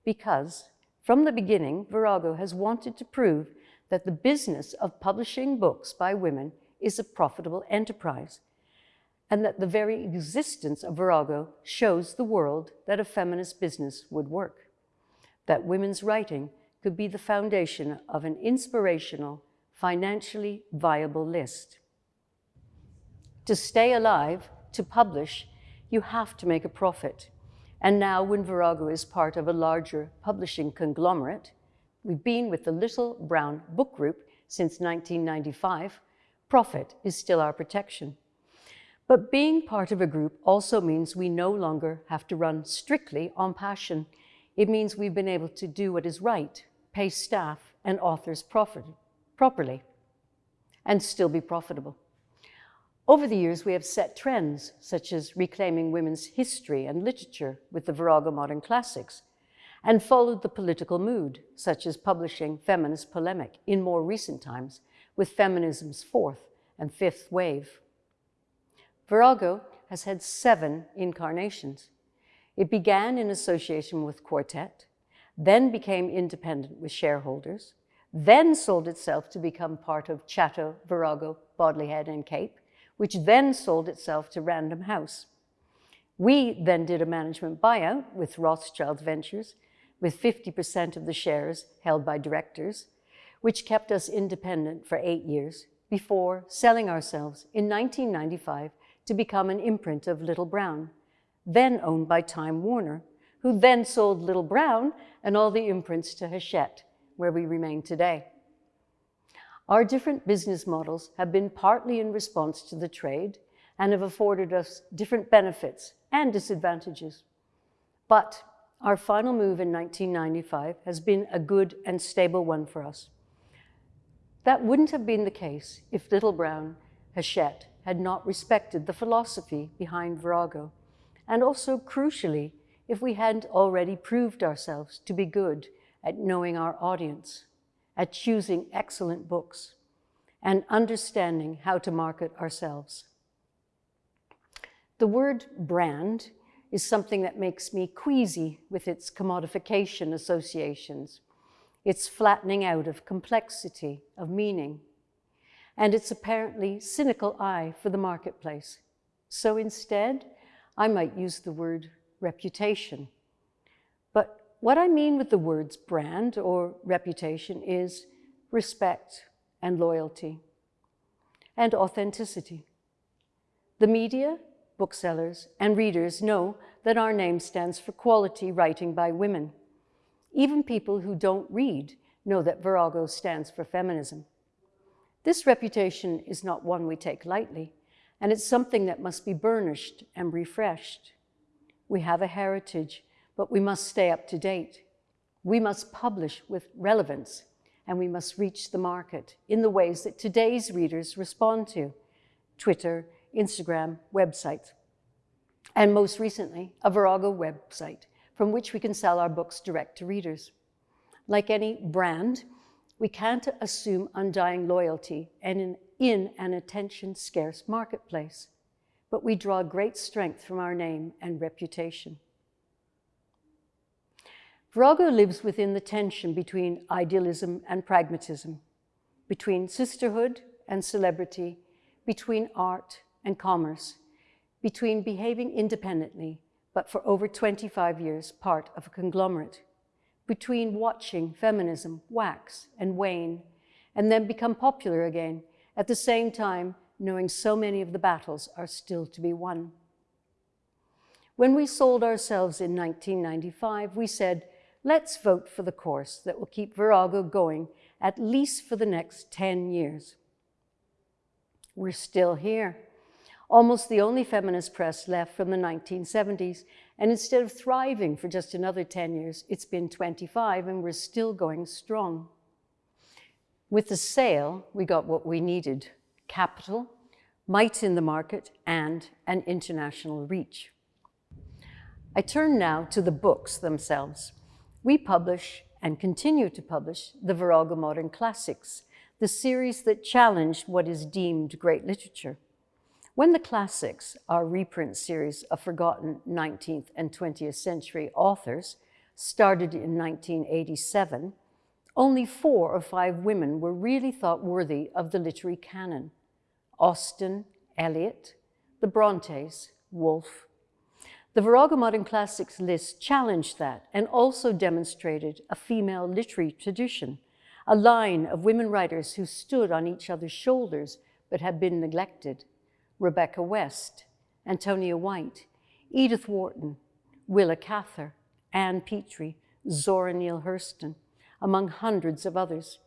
because from the beginning, Virago has wanted to prove that the business of publishing books by women is a profitable enterprise, and that the very existence of Virago shows the world that a feminist business would work, that women's writing could be the foundation of an inspirational, financially viable list. To stay alive, to publish, you have to make a profit. And now when Virago is part of a larger publishing conglomerate, we've been with the Little Brown Book Group since 1995, profit is still our protection. But being part of a group also means we no longer have to run strictly on passion. It means we've been able to do what is right, pay staff and authors profit, properly, and still be profitable. Over the years, we have set trends, such as reclaiming women's history and literature with the Virago Modern Classics, and followed the political mood, such as publishing feminist polemic in more recent times with feminism's fourth and fifth wave. Virago has had seven incarnations. It began in association with Quartet, then became independent with shareholders, then sold itself to become part of Chatto, Virago, Bodley Head and Cape, which then sold itself to Random House. We then did a management buyout with Rothschild Ventures, with 50% of the shares held by directors, which kept us independent for eight years before selling ourselves in 1995 to become an imprint of Little Brown, then owned by Time Warner, who then sold Little Brown and all the imprints to Hachette, where we remain today. Our different business models have been partly in response to the trade and have afforded us different benefits and disadvantages. But our final move in 1995 has been a good and stable one for us. That wouldn't have been the case if Little Brown, Hachette, had not respected the philosophy behind Virago, and also, crucially, if we hadn't already proved ourselves to be good at knowing our audience, at choosing excellent books, and understanding how to market ourselves. The word brand is something that makes me queasy with its commodification associations, its flattening out of complexity, of meaning, and its apparently cynical eye for the marketplace. So instead, I might use the word reputation. But what I mean with the words brand or reputation is respect and loyalty and authenticity. The media, booksellers, and readers know that our name stands for quality writing by women. Even people who don't read know that Virago stands for feminism. This reputation is not one we take lightly, and it's something that must be burnished and refreshed. We have a heritage, but we must stay up to date. We must publish with relevance, and we must reach the market in the ways that today's readers respond to, Twitter, Instagram, websites, and most recently, a Virago website from which we can sell our books direct to readers. Like any brand, we can't assume undying loyalty and in, in an attention-scarce marketplace but we draw great strength from our name and reputation. Virago lives within the tension between idealism and pragmatism, between sisterhood and celebrity, between art and commerce, between behaving independently, but for over 25 years part of a conglomerate, between watching feminism wax and wane, and then become popular again, at the same time knowing so many of the battles are still to be won. When we sold ourselves in 1995, we said, let's vote for the course that will keep Virago going at least for the next 10 years. We're still here, almost the only feminist press left from the 1970s, and instead of thriving for just another 10 years, it's been 25 and we're still going strong. With the sale, we got what we needed, capital, might in the market, and an international reach. I turn now to the books themselves. We publish and continue to publish the Virago Modern Classics, the series that challenged what is deemed great literature. When the classics, our reprint series of forgotten 19th and 20th century authors, started in 1987, only four or five women were really thought worthy of the literary canon. Austen, Eliot, the Brontes, Woolf. The Virago Modern Classics list challenged that and also demonstrated a female literary tradition, a line of women writers who stood on each other's shoulders but had been neglected. Rebecca West, Antonia White, Edith Wharton, Willa Cather, Ann Petry, Zora Neale Hurston, among hundreds of others.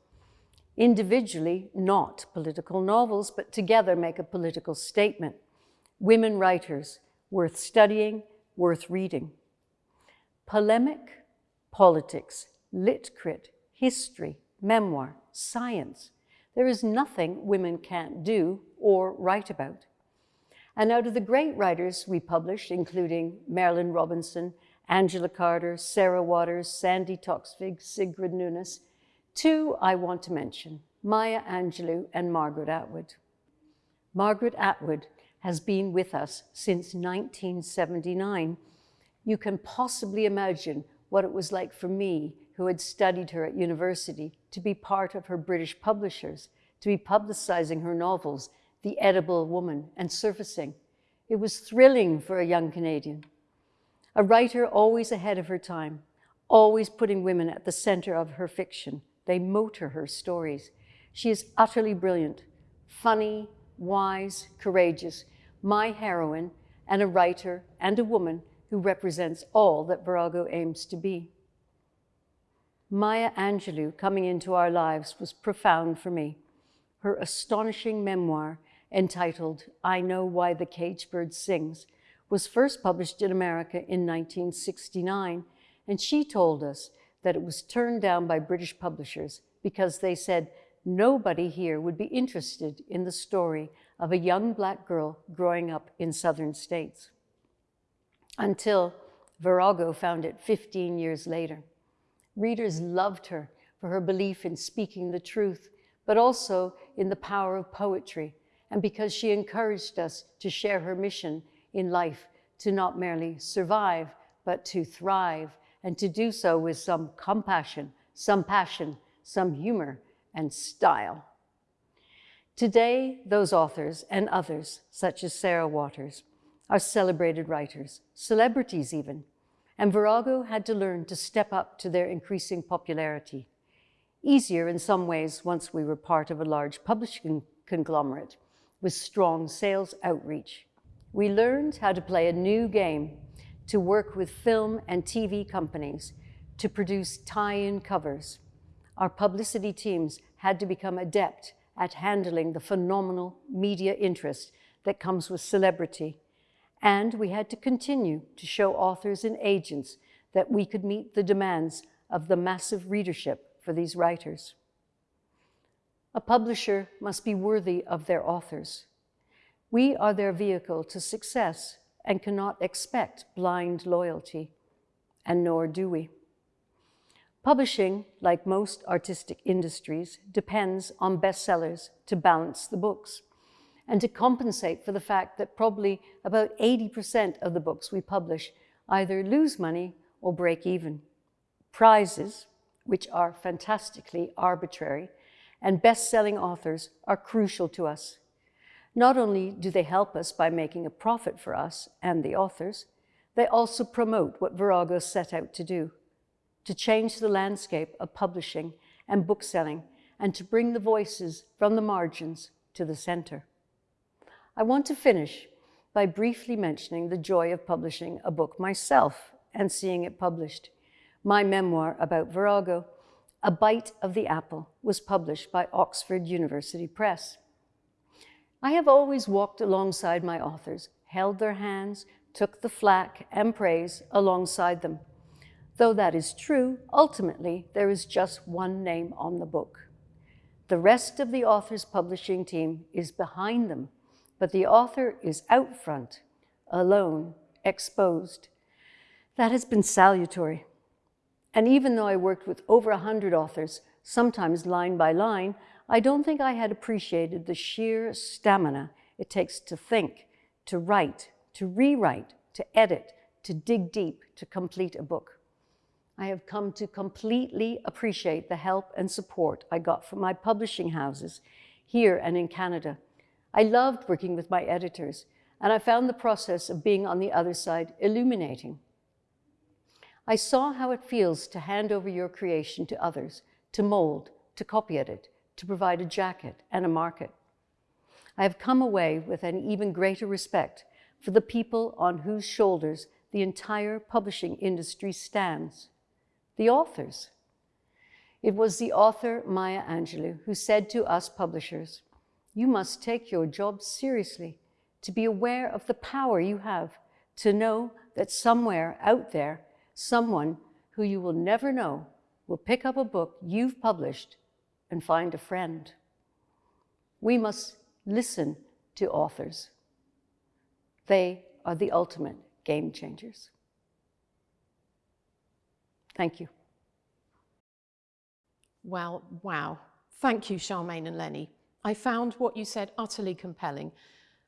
Individually, not political novels, but together make a political statement. Women writers, worth studying, worth reading. Polemic, politics, lit crit, history, memoir, science. There is nothing women can't do or write about. And out of the great writers we published, including Marilynne Robinson, Angela Carter, Sarah Waters, Sandi Toksvig, Sigrid Nunez, two I want to mention, Maya Angelou and Margaret Atwood. Margaret Atwood has been with us since 1979. You can possibly imagine what it was like for me, who had studied her at university, to be part of her British publishers, to be publicizing her novels, The Edible Woman and Surfacing. It was thrilling for a young Canadian. A writer always ahead of her time, always putting women at the center of her fiction. They motor her stories. She is utterly brilliant, funny, wise, courageous, my heroine, and a writer and a woman who represents all that Virago aims to be. Maya Angelou coming into our lives was profound for me. Her astonishing memoir entitled I Know Why the Cage Bird Sings was first published in America in 1969, and she told us that it was turned down by British publishers because they said nobody here would be interested in the story of a young black girl growing up in southern states. Until Virago found it 15 years later. Readers loved her for her belief in speaking the truth, but also in the power of poetry, and because she encouraged us to share her mission in life to not merely survive, but to thrive, and to do so with some compassion, some passion, some humor, and style. Today, those authors and others, such as Sarah Waters, are celebrated writers, celebrities even, and Virago had to learn to step up to their increasing popularity. Easier in some ways once we were part of a large publishing conglomerate with strong sales outreach we learned how to play a new game, to work with film and TV companies, to produce tie-in covers. Our publicity teams had to become adept at handling the phenomenal media interest that comes with celebrity. And we had to continue to show authors and agents that we could meet the demands of the massive readership for these writers. A publisher must be worthy of their authors. We are their vehicle to success and cannot expect blind loyalty, and nor do we. Publishing, like most artistic industries, depends on bestsellers to balance the books and to compensate for the fact that probably about 80% of the books we publish either lose money or break even. Prizes, which are fantastically arbitrary, and best-selling authors are crucial to us not only do they help us by making a profit for us and the authors, they also promote what Virago set out to do, to change the landscape of publishing and bookselling and to bring the voices from the margins to the center. I want to finish by briefly mentioning the joy of publishing a book myself and seeing it published. My memoir about Virago, A Bite of the Apple, was published by Oxford University Press. I have always walked alongside my authors, held their hands, took the flack and praise alongside them. Though that is true, ultimately there is just one name on the book. The rest of the author's publishing team is behind them but the author is out front, alone, exposed. That has been salutary. And even though I worked with over a hundred authors, sometimes line by line, I don't think I had appreciated the sheer stamina it takes to think, to write, to rewrite, to edit, to dig deep, to complete a book. I have come to completely appreciate the help and support I got from my publishing houses here and in Canada. I loved working with my editors, and I found the process of being on the other side illuminating. I saw how it feels to hand over your creation to others, to mold, to copy edit, to provide a jacket and a market. I have come away with an even greater respect for the people on whose shoulders the entire publishing industry stands, the authors. It was the author Maya Angelou who said to us publishers, you must take your job seriously, to be aware of the power you have, to know that somewhere out there, someone who you will never know will pick up a book you've published and find a friend. We must listen to authors. They are the ultimate game changers. Thank you. Well, wow. Thank you, Sharmaine and Lennie. I found what you said utterly compelling,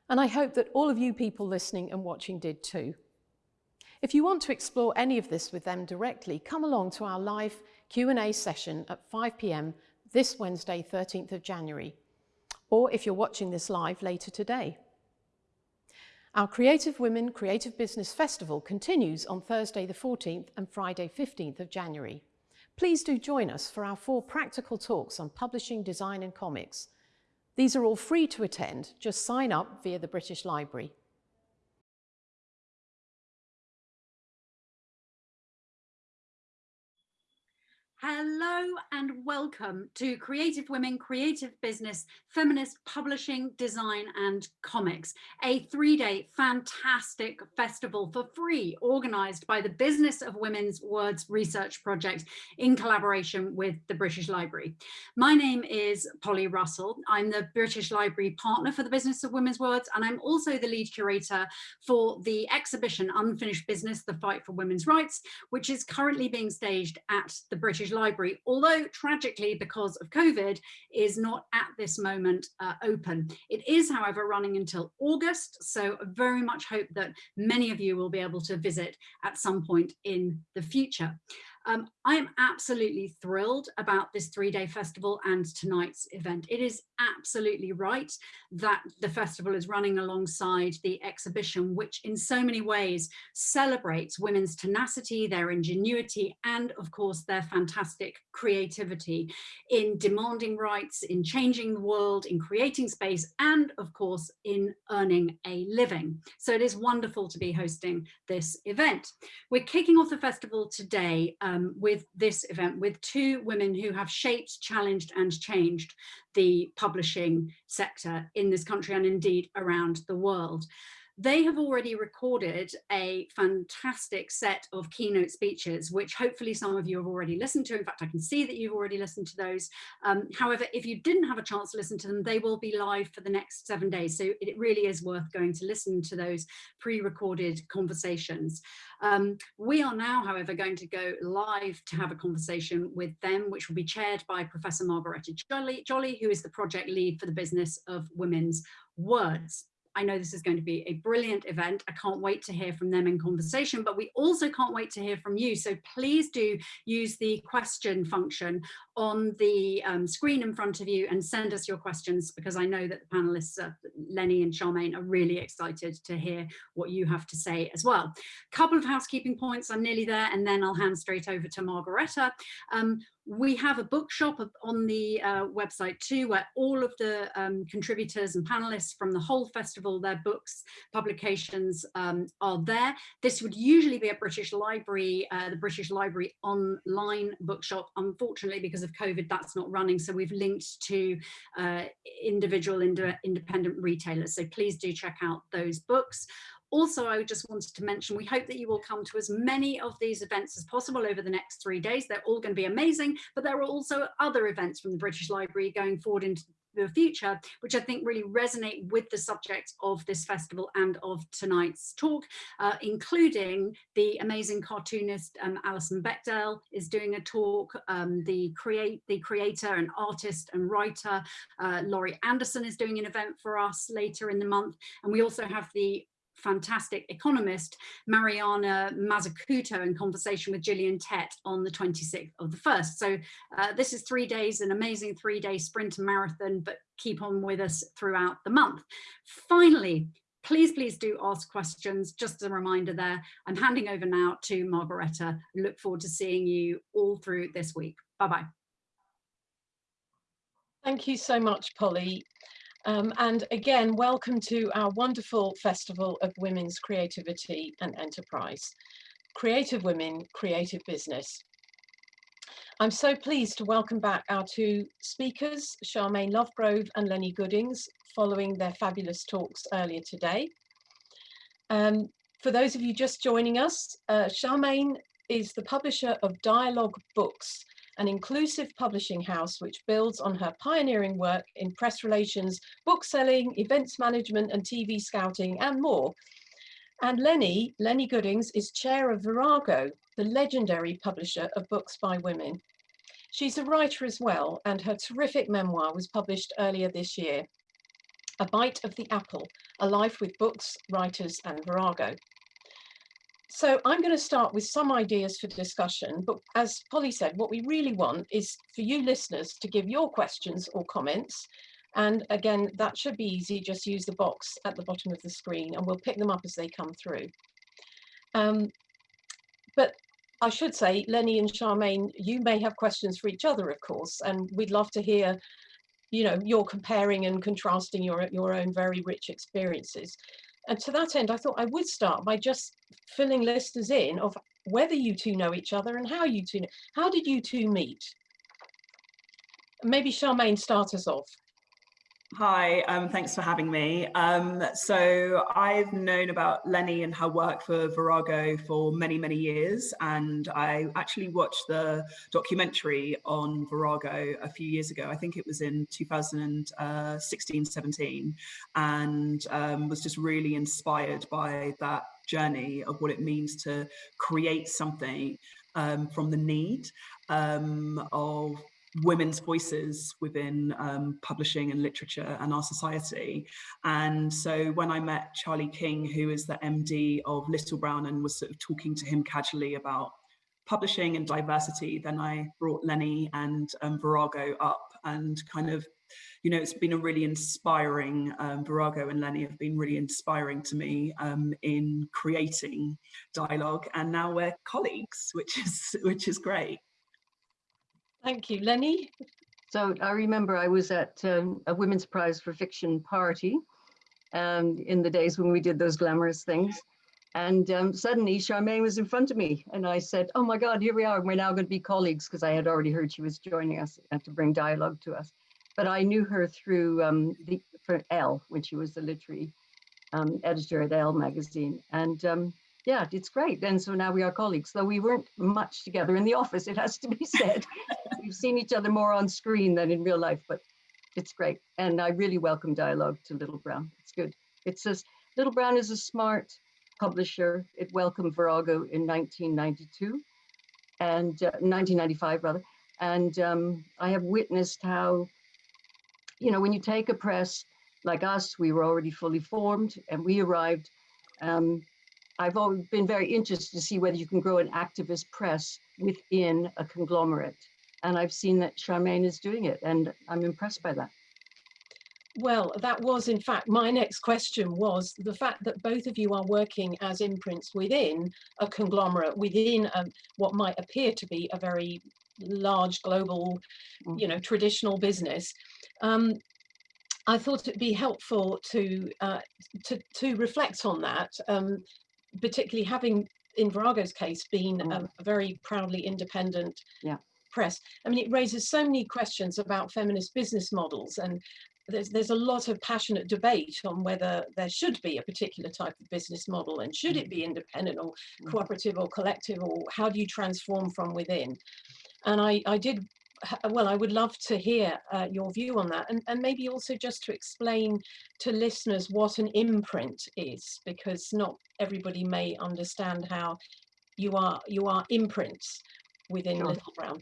and I hope that all of you people listening and watching did too. If you want to explore any of this with them directly, come along to our live Q&A session at 5 p.m. this Wednesday, 13th of January, or if you're watching this live later today. Our Creative Women Creative Business Festival continues on Thursday the 14th and Friday 15th of January. Please do join us for our four practical talks on publishing, design and comics. These are all free to attend, just sign up via the British Library. Hello and welcome to Creative Women, Creative Business, Feminist Publishing, Design and Comics, a three-day fantastic festival for free organised by the Business of Women's Words Research Project in collaboration with the British Library. My name is Polly Russell. I'm the British Library partner for the Business of Women's Words and I'm also the lead curator for the exhibition Unfinished Business, The Fight for Women's Rights, which is currently being staged at the British Library, although tragically because of COVID is not at this moment uh, open. It is, however, running until August, so I very much hope that many of you will be able to visit at some point in the future. Um, I am absolutely thrilled about this three-day festival and tonight's event. It is absolutely right that the festival is running alongside the exhibition, which in so many ways celebrates women's tenacity, their ingenuity, and of course their fantastic creativity in demanding rights, in changing the world, in creating space, and of course in earning a living. So it is wonderful to be hosting this event. We're kicking off the festival today um, Um, with this event with two women who have shaped, challenged and changed the publishing sector in this country and indeed around the world. They have already recorded a fantastic set of keynote speeches, which hopefully some of you have already listened to. In fact, I can see that you've already listened to those. Um, however, if you didn't have a chance to listen to them, they will be live for the next seven days. So it really is worth going to listen to those pre-recorded conversations. Um, we are now, however, going to go live to have a conversation with them, which will be chaired by Professor Margaretta Jolly, Jolly who is the project lead for the business of women's words. I know this is going to be a brilliant event. I can't wait to hear from them in conversation, but we also can't wait to hear from you. So please do use the question function on the um, screen in front of you and send us your questions because I know that the panelists, uh, Lennie and Sharmaine, are really excited to hear what you have to say as well. A Couple of housekeeping points, I'm nearly there, and then I'll hand straight over to Margaretta. Um, we have a bookshop on the uh, website too, where all of the um, contributors and panelists from the whole festival, their books, publications um, are there. This would usually be a British Library, uh, the British Library online bookshop. Unfortunately, because of COVID, that's not running. So we've linked to uh, individual ind independent retailers. So please do check out those books. Also, I just wanted to mention, we hope that you will come to as many of these events as possible over the next three days. They're all going to be amazing, but there are also other events from the British Library going forward into the future, which I think really resonate with the subject of this festival and of tonight's talk, uh, including the amazing cartoonist um, Alison Bechdel is doing a talk, um, the create the creator and artist and writer uh, Laurie Anderson is doing an event for us later in the month, and we also have the fantastic economist Mariana Mazzucato in conversation with Gillian Tett on the 26th of the 1st. So uh, this is three days, an amazing three day sprint marathon, but keep on with us throughout the month. Finally, please, please do ask questions. Just a reminder there, I'm handing over now to Margaretta. Look forward to seeing you all through this week. Bye-bye. Thank you so much, Polly. Um, and again, welcome to our wonderful Festival of Women's Creativity and Enterprise. Creative Women, Creative Business. I'm so pleased to welcome back our two speakers, Sharmaine Lovegrove and Lennie Goodings, following their fabulous talks earlier today. Um, for those of you just joining us, uh, Sharmaine is the publisher of Dialogue Books, an inclusive publishing house which builds on her pioneering work in press relations, book selling, events management and TV scouting and more. And Lennie, Lennie Goodings is chair of Virago, the legendary publisher of books by women. She's a writer as well, and her terrific memoir was published earlier this year. A Bite of the Apple, A Life with Books, Writers and Virago. So I'm going to start with some ideas for discussion, but as Polly said, what we really want is for you listeners to give your questions or comments. And again, that should be easy, just use the box at the bottom of the screen and we'll pick them up as they come through. Um, but I should say, Lennie and Sharmaine, you may have questions for each other, of course, and we'd love to hear you know, you're comparing and contrasting your, your own very rich experiences. And to that end, I thought I would start by just filling listeners in of whether you two know each other and how you two know. How did you two meet? Maybe Sharmaine start us off. Hi, um, thanks for having me. Um, so I've known about Lennie and her work for Virago for many, many years. And I actually watched the documentary on Virago a few years ago. I think it was in 2016, 17, and um, was just really inspired by that journey of what it means to create something um, from the need um, of women's voices within um, publishing and literature and our society. And so when I met Charlie King, who is the MD of Little Brown and was sort of talking to him casually about publishing and diversity, then I brought Lennie and um, Virago up and kind of, you know, it's been a really inspiring, um, Virago and Lennie have been really inspiring to me um, in creating dialogue and now we're colleagues, which is, which is great. Thank you. Lennie? So I remember I was at um, a Women's Prize for Fiction party um, in the days when we did those glamorous things. And um, suddenly Sharmaine was in front of me and I said, oh my God, here we are. We're now going to be colleagues because I had already heard she was joining us and to bring dialogue to us. But I knew her through um, the, for Elle when she was the literary um, editor at Elle magazine. And um, yeah, it's great. And so now we are colleagues, though we weren't much together in the office, it has to be said. We've seen each other more on screen than in real life, but it's great. And I really welcome dialogue to Little Brown. It's good. It says Little Brown is a smart publisher. It welcomed Virago in 1992 and uh, 1995 rather. And um, I have witnessed how, you know, when you take a press like us, we were already fully formed and we arrived um, I've always been very interested to see whether you can grow an activist press within a conglomerate. And I've seen that Sharmaine is doing it, and I'm impressed by that. Well, that was in fact my next question was the fact that both of you are working as imprints within a conglomerate, within um, what might appear to be a very large global, mm. you know, traditional business. Um, I thought it'd be helpful to uh, to to reflect on that. Um, particularly having in Virago's case been mm. um, a very proudly independent yeah. press. I mean, it raises so many questions about feminist business models and there's, there's a lot of passionate debate on whether there should be a particular type of business model and should it be mm. independent or mm. cooperative or collective or how do you transform from within? And I, I did well, I would love to hear uh, your view on that, and, and maybe also just to explain to listeners what an imprint is, because not everybody may understand how you are you are imprints within Sure. Little Brown.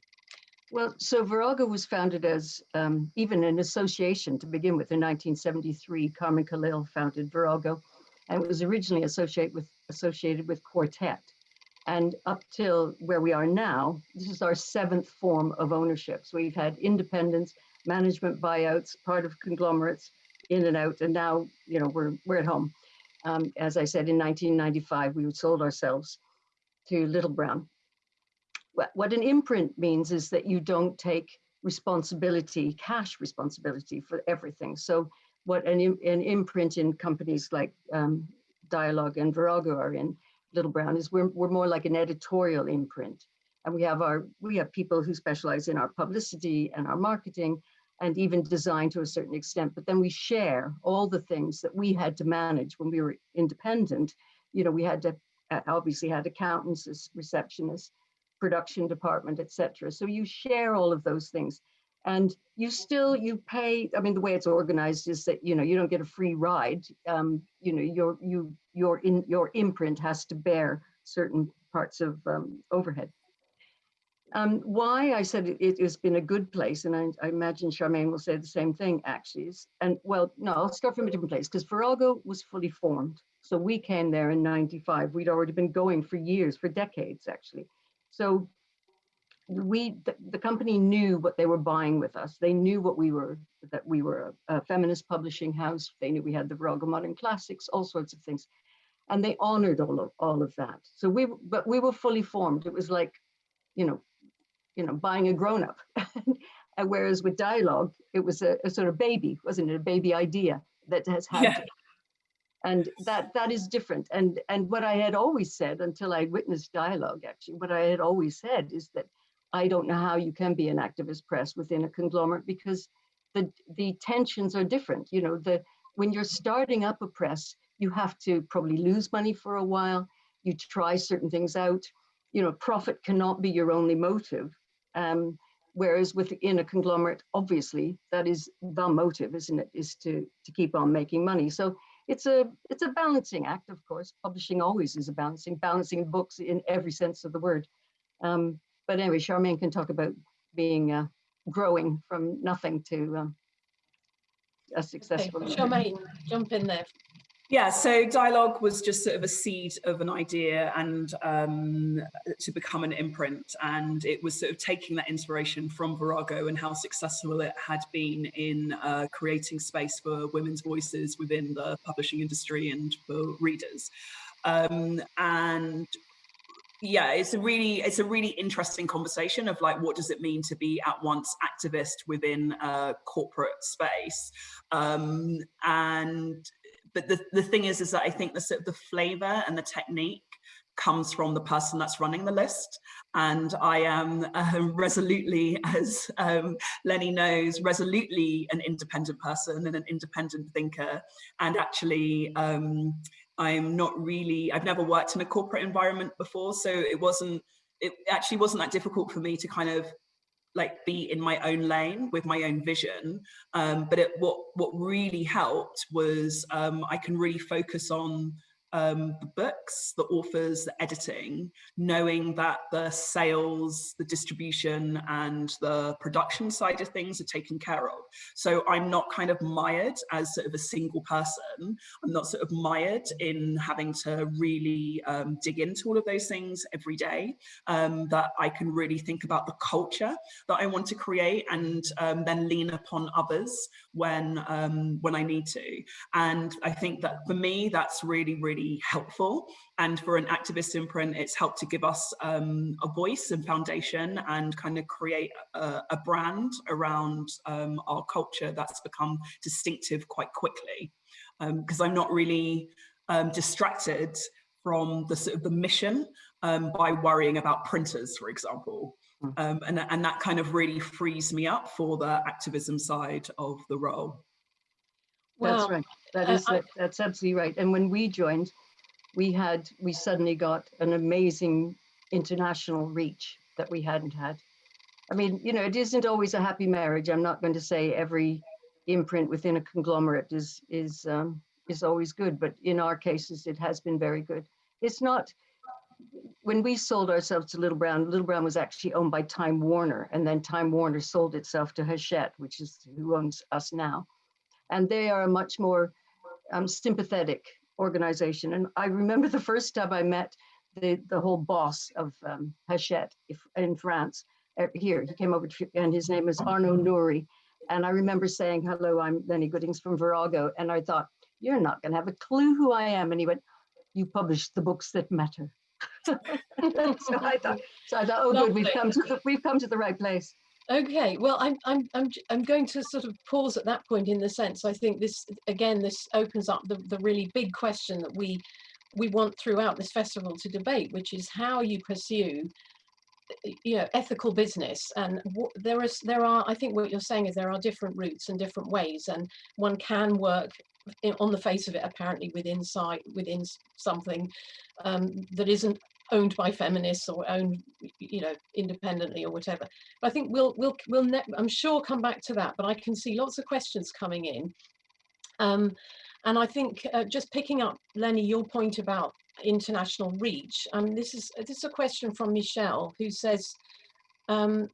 Well, so Virago was founded as um, even an association to begin with. In 1973, Carmen Callil founded Virago, and it was originally associated with associated with Quartet. And up till where we are now, this is our seventh form of ownership. So we've had independence, management buyouts, part of conglomerates, in and out, and now you know we're we're at home. Um, as I said, in 1995, we sold ourselves to Little Brown what, an imprint means is that you don't take responsibility, cash responsibility for everything. So what an, an imprint in companies like um, Dialogue and Virago are in Little Brown is we're, we're more like an editorial imprint. And we have our we have people who specialize in our publicity and our marketing and even design to a certain extent. But then we share all the things that we had to manage when we were independent. You know, we had to uh, obviously had accountants, receptionists, production department, etc. So you share all of those things. And you still you pay. I mean, the way it's organized is that you know you don't get a free ride. Um, you know you're you your in your imprint has to bear certain parts of um, overhead. Um, why I said it, has been a good place, and I, I imagine Sharmaine will say the same thing. Actually, and well, no, I'll start from a different place because Virago was fully formed. So we came there in '95. We'd already been going for years, for decades actually. So we the, the company knew what they were buying with us. They knew what we were that we were a, a feminist publishing house. They knew we had the Virago Modern Classics, all sorts of things, and they honored all of all of that. So we but we were fully formed. It was like, you know, you know, buying a grown up. whereas with dialogue, it was a, a, sort of baby, wasn't it? A baby idea that has had. Yeah. And that that is different. And and what I had always said until I witnessed dialogue, actually, what I had always said is that I don't know how you can be an activist press within a conglomerate because the the tensions are different. You know, the when you're starting up a press, you have to probably lose money for a while. You try certain things out. You know, profit cannot be your only motive. Um, whereas within a conglomerate, obviously, that is the motive, isn't it? Is to to keep on making money. So it's a it's a balancing act, of course. Publishing always is a balancing, balancing books in every sense of the word. Um, but anyway, Sharmaine can talk about being uh, growing from nothing to um, a Okay, successful. Sharmaine, jump in there. Yeah, so dialogue was just sort of a seed of an idea and um, to become an imprint. And it was sort of taking that inspiration from Virago and how successful it had been in uh, creating space for women's voices within the publishing industry and for readers. Um, and yeah, it's a really it's a really interesting conversation of like what does it mean to be at once activist within a corporate space, um, and but the, the thing is is that I think the sort of the flavor and the technique comes from the person that's running the list. And I am uh, resolutely, as um, Lennie knows, resolutely an independent person and an independent thinker. And actually, um, I'm not really, I've never worked in a corporate environment before. So it wasn't, it actually wasn't that difficult for me to kind of like be in my own lane with my own vision. Um, but it, what what really helped was um, I can really focus on um, the books, the authors, the editing, knowing that the sales, the distribution, and the production side of things are taken care of. So I'm not kind of mired as sort of a single person. I'm not sort of mired in having to really um, dig into all of those things every day. Um, that I can really think about the culture that I want to create and um, then lean upon others when um, when I need to. And I think that for me, that's really, really helpful. And for an activist imprint, it's helped to give us um, a voice and foundation and kind of create a, a brand around um, our culture that's become distinctive quite quickly. Because I'm not really um, distracted from the sort of the mission um, by worrying about printers, for example. Mm. Um, and, and that kind of really frees me up for the activism side of the role. That's Well, right. That is uh, that- that's absolutely right. And when we joined, we had, we suddenly got an amazing international reach that we hadn't had. I mean, you know, it isn't always a happy marriage. I'm not going to say every imprint within a conglomerate is is um, is always good, but in our cases, it has been very good. It's not when we sold ourselves to Little Brown. Little Brown was actually owned by Time Warner, and then Time Warner sold itself to Hachette, which is who owns us now, and they are a much more um, sympathetic organization. And I remember the first time I met the the whole boss of um, Hachette in France. Uh, here, he came over to, and his name is Arnaud Nourry. And I remember saying, hello, I'm Lennie Goodings from Virago. And I thought, you're not going to have a clue who I am. And he went, you publish the books that matter. so I thought, so I thought, oh, Lovely. good, we've come to the, we've come to the right place. Okay, well, I'm, I'm, I'm, I'm going to sort of pause at that point in the sense I think this, again, this opens up the, the really big question that we, we want throughout this festival to debate, which is how you pursue you know ethical business. And there is there are i think what you're saying is there are different routes and different ways and one can work in, on the face of it apparently within site within something um, that isn't owned by feminists or owned you know independently or whatever but i think we'll we'll we'll i'm sure come back to that but i can see lots of questions coming in um, and i think uh, just picking up Lennie your point about international reach. Um, this is this is a question from Michelle who says, um,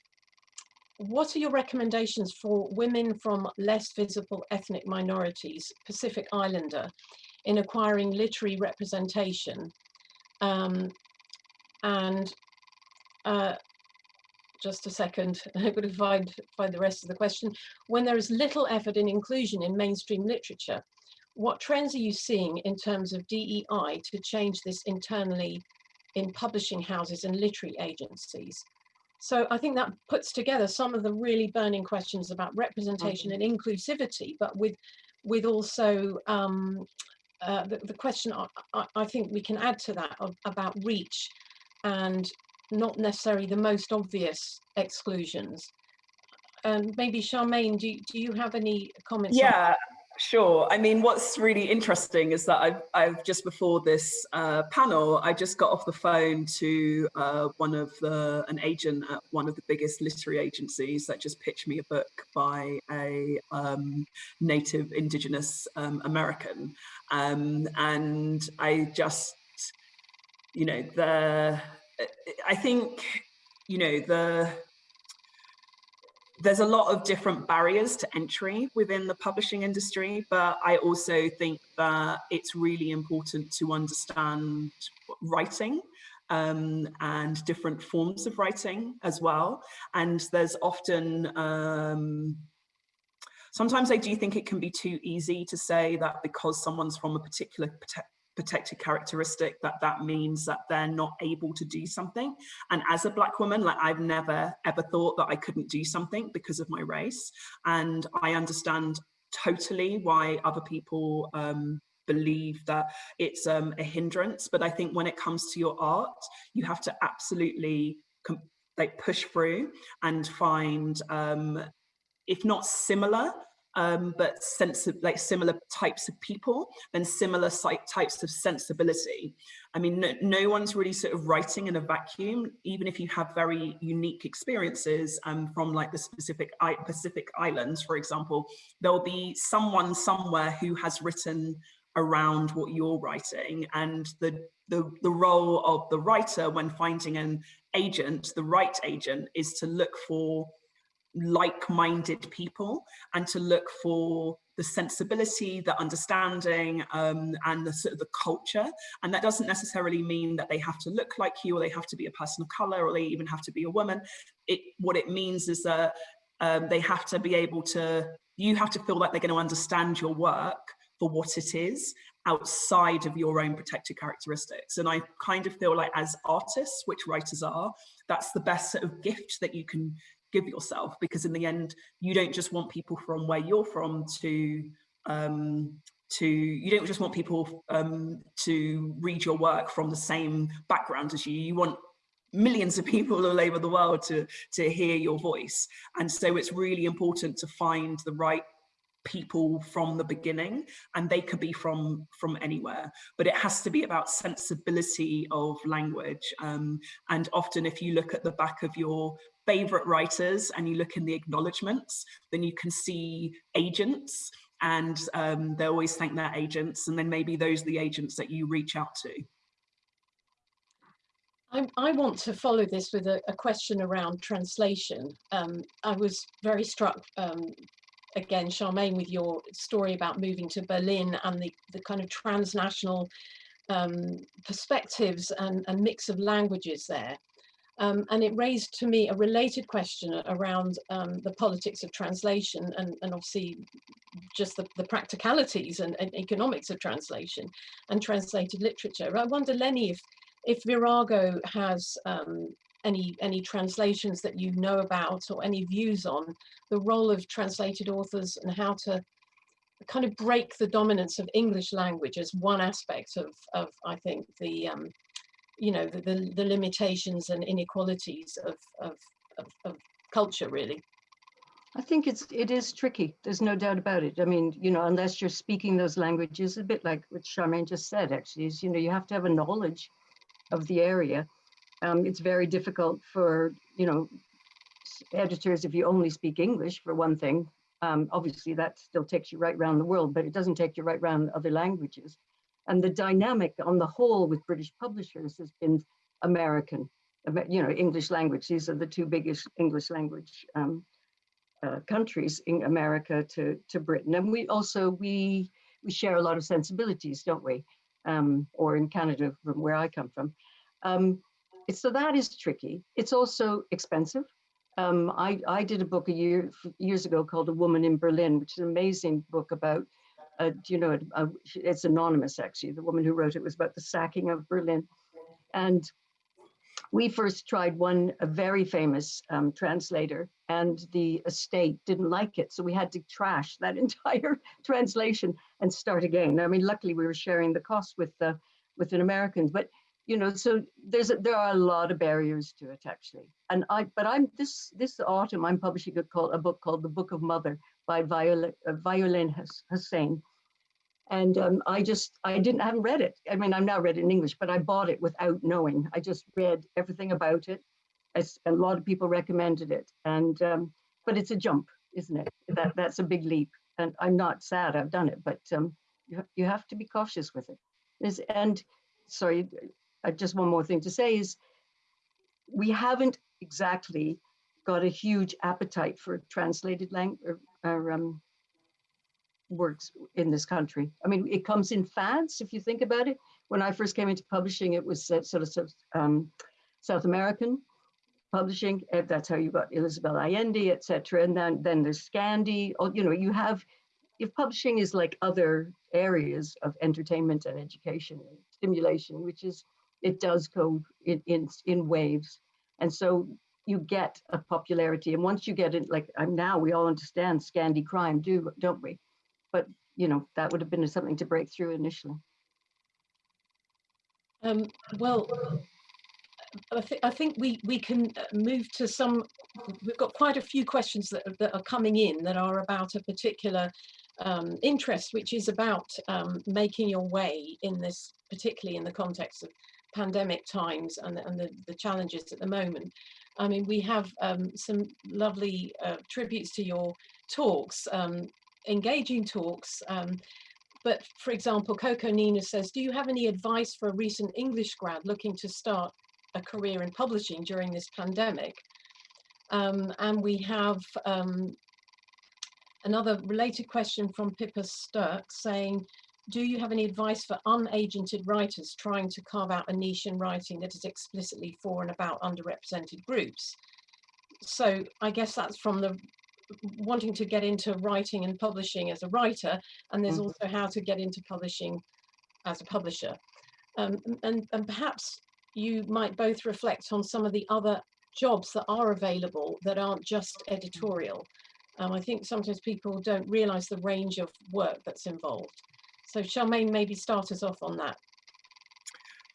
what are your recommendations for women from less visible ethnic minorities, Pacific Islander, in acquiring literary representation? Um, and uh, just a second, I'm going to find, find the rest of the question. When there is little effort in inclusion in mainstream literature, what trends are you seeing in terms of DEI to change this internally in publishing houses and literary agencies? So I think that puts together some of the really burning questions about representation mm -hmm. and inclusivity, but with with also um, uh, the, the, question I, I, think we can add to that of, about reach and not necessarily the most obvious exclusions. And maybe Sharmaine, do, do you have any comments? Yeah, Sure. I mean, what's really interesting is that I've, I've just before this uh, panel, I just got off the phone to uh, one of the, an agent at one of the biggest literary agencies that just pitched me a book by a um, native indigenous um, American. Um, and I just, you know, the, I think, you know, the, there's a lot of different barriers to entry within the publishing industry, but I also think that it's really important to understand writing um, and different forms of writing as well. And there's often, um, sometimes I do think it can be too easy to say that because someone's from a particular protected characteristic that that means that they're not able to do something. And as a black woman like i've never ever thought that i couldn't do something because of my race. And i understand totally why other people um, believe that it's um, a hindrance. But i think when it comes to your art you have to absolutely like push through and find um, if not similar um, but sense of like similar types of people and similar types of sensibility. I mean, no, no, one's really sort of writing in a vacuum, even if you have very unique experiences um, from like the specific Pacific Islands, for example, there'll be someone somewhere who has written around what you're writing and the, the, the role of the writer when finding an agent, the right agent, is to look for like-minded people and to look for the sensibility, the understanding, um, and the sort of the culture. And that doesn't necessarily mean that they have to look like you or they have to be a person of color or they even have to be a woman. It, what it means is that um, they have to be able to, you have to feel like they're going to understand your work for what it is outside of your own protected characteristics. And I kind of feel like as artists, which writers are, that's the best sort of gift that you can give yourself because in the end you don't just want people from where you're from to um, to you don't just want people um, to read your work from the same background as you. You want millions of people all over the world to to hear your voice. And so it's really important to find the right people from the beginning and they could be from from anywhere. But it has to be about sensibility of language um, and often if you look at the back of your favorite writers and you look in the acknowledgements, then you can see agents and um, they always thank their agents and then maybe those are the agents that you reach out to. I, I want to follow this with a, a question around translation. Um, I was very struck, um, again, Sharmaine, with your story about moving to Berlin and the, the kind of transnational um, perspectives and, and mix of languages there. Um, and it raised to me a related question around um, the politics of translation and, and obviously just the, the practicalities and, and, economics of translation and translated literature. I wonder, Lennie, if, if Virago has um, any, any translations that you know about or any views on the role of translated authors and how to kind of break the dominance of English language as one aspect of, of I think, the um, you know, the, the, the limitations and inequalities of, of, of, of culture, really. I think it's it is tricky. There's no doubt about it. I mean, you know, unless you're speaking those languages, a bit like what Sharmaine just said, actually, is you know you have to have a knowledge of the area. Um, it's very difficult for you know editors if you only speak English for one thing. Um, obviously, that still takes you right around the world, but it doesn't take you right around other languages. And the dynamic on the whole with British publishers has been American, you know, English language. These are the two biggest English language um, uh, countries in America to, to Britain. And we also, we, we share a lot of sensibilities, don't we? Um, or in Canada, from where I come from. Um, so that is tricky. It's also expensive. Um, I, I did a book a year years ago called A Woman in Berlin, which is an amazing book about uh, you know, uh, it's anonymous actually. The woman who wrote it was about the sacking of Berlin. And we first tried one, a very famous um, translator, and the estate didn't like it. So we had to trash that entire translation and start again. I mean, luckily we were sharing the cost with the with an American, but you know, so there's a, there are a lot of barriers to it actually. And I, but I'm this this autumn I'm publishing a, called, a book called The Book of Mother, by Violet, uh, Violaine Huisman. And um, I just, I didn't, I haven't read it. I mean, I've now read it in English, but I bought it without knowing. I just read everything about it. As a lot of people recommended it. And, um, but it's a jump, isn't it? That That's a big leap. And I'm not sad I've done it, but um, you, you have to be cautious with it. Is, and sorry, just one more thing to say is we haven't exactly got a huge appetite for translated language or, um, works in this country. I mean, it comes in fads, if you think about it. When I first came into publishing, it was uh, sort of um, South American publishing. Eh, that's how you got Isabel Allende, etc. And then, then there's Scandi. Oh, you know, you have, if publishing is like other areas of entertainment and education and stimulation, which is, it does go in, in, in waves. And so you get a popularity. And once you get it, like I'm now, we all understand Scandi crime, do don't we? But you know that would have been something to break through initially. Um, well, I, th I, think we we can move to some. We've got quite a few questions that that are coming in that are about a particular um, interest, which is about um, making your way in this, particularly in the context of pandemic times and, and the, the challenges at the moment. I mean, we have um, some lovely uh, tributes to your talks, um, engaging talks. Um, but for example, Coco Nina says, do you have any advice for a recent English grad looking to start a career in publishing during this pandemic? Um, and we have um, another related question from Pippa Sturck saying, do you have any advice for unagented writers trying to carve out a niche in writing that is explicitly for and about underrepresented groups? So I guess that's from the wanting to get into writing and publishing as a writer, and there's mm -hmm. also how to get into publishing as a publisher. Um, and, and perhaps you might both reflect on some of the other jobs that are available that aren't just editorial. Um, I think sometimes people don't realize the range of work that's involved. So Sharmaine, maybe start us off on that.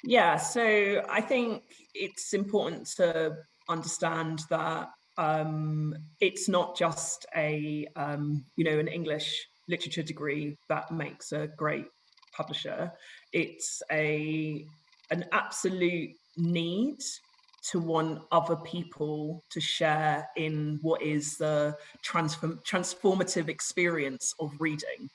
Yeah, so I think it's important to understand that um, it's not just a, um, you know, an English literature degree that makes a great publisher. It's a an absolute need to want other people to share in what is the transform transformative experience of reading.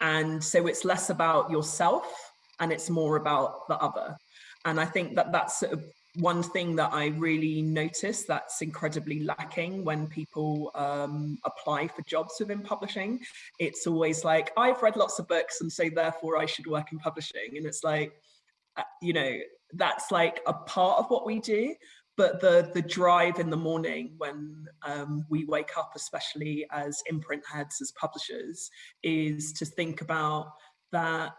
And so it's less about yourself and it's more about the other. And I think that that's sort of one thing that I really notice that's incredibly lacking when people um, apply for jobs within publishing. It's always like, I've read lots of books and so therefore I should work in publishing. And it's like, uh, you know, that's like a part of what we do, but the the drive in the morning when um, we wake up, especially as imprint heads, as publishers, is to think about that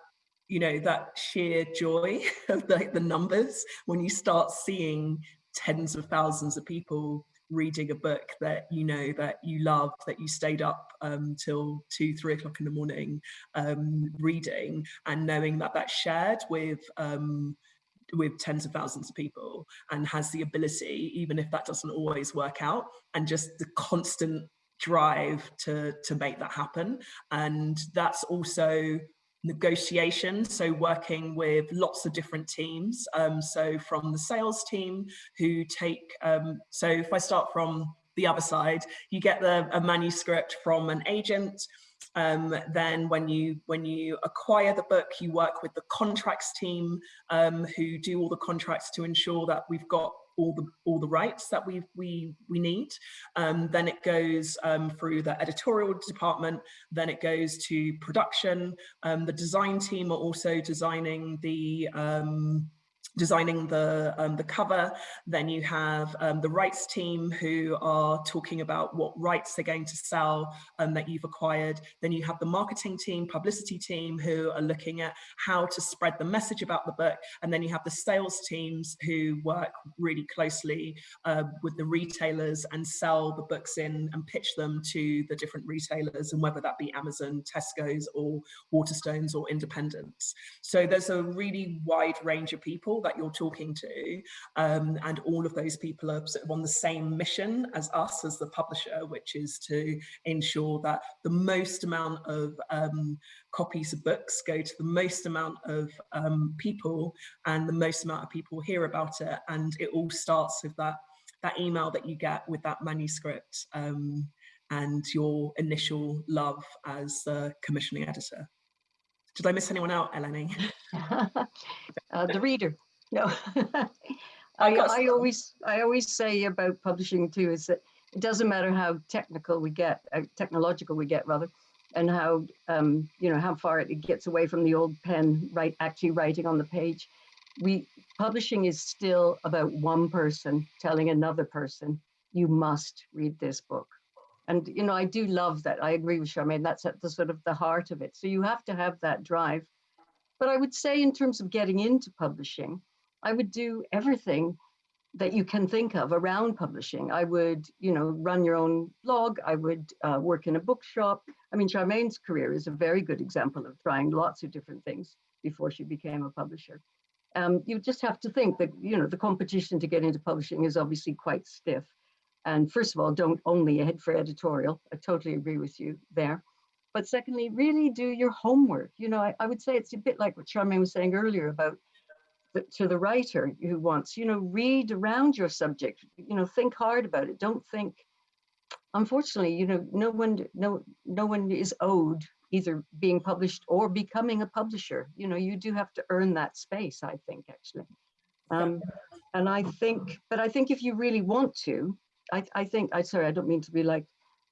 you know, that sheer joy of the, the numbers. When you start seeing tens of thousands of people reading a book that you know that you love that you stayed up um, till two three o'clock in the morning um, reading and knowing that that's shared with um, with tens of thousands of people and has the ability even if that doesn't always work out and just the constant drive to to make that happen and that's also negotiation, so working with lots of different teams. Um, so from the sales team who take, um, so if I start from the other side, you get the, a manuscript from an agent. Um, then when you when you acquire the book, you work with the contracts team um, who do all the contracts to ensure that we've got all the all the rights that we we we need. Um, then it goes um, through the editorial department. Then it goes to production. Um, the design team are also designing the um, designing the um, the cover. Then you have um, the rights team who are talking about what rights they're going to sell um, that you've acquired. Then you have the marketing team, publicity team who are looking at how to spread the message about the book. And then you have the sales teams who work really closely uh, with the retailers and sell the books in and pitch them to the different retailers and whether that be Amazon, Tesco's or Waterstones or independents. So there's a really wide range of people that you're talking to um, and all of those people are sort of on the same mission as us as the publisher which is to ensure that the most amount of um, copies of books go to the most amount of um, people and the most amount of people hear about it and it all starts with that that email that you get with that manuscript um, and your initial love as the commissioning editor. Did I miss anyone out, Eleni? uh, the reader. No, I, I always I always say about publishing too is that it doesn't matter how technical we get, uh, technological we get rather, and how um, you know how far it, gets away from the old pen, right? Actually writing on the page. We publishing is still about one person telling another person, you must read this book. And you know, I do love that. I agree with Sharmaine. That's at the sort of the heart of it. So you have to have that drive. But I would say, in terms of getting into publishing, I would do everything that you can think of around publishing. I would, you know, run your own blog. I would uh, work in a bookshop. I mean, Sharmaine's career is a very good example of trying lots of different things before she became a publisher. Um, you just have to think that, you know, the competition to get into publishing is obviously quite stiff. And first of all, don't only head for editorial. I totally agree with you there. But secondly, really do your homework. You know, I, I would say it's a bit like what Sharmaine was saying earlier about to the writer who wants, you know, read around your subject, you know, think hard about it. Don't think, unfortunately, you know, no one, no, no one is owed either being published or becoming a publisher. You know, you do have to earn that space, I think, actually. Um, and I think, but I think if you really want to, I, I think, I sorry, I don't mean to be like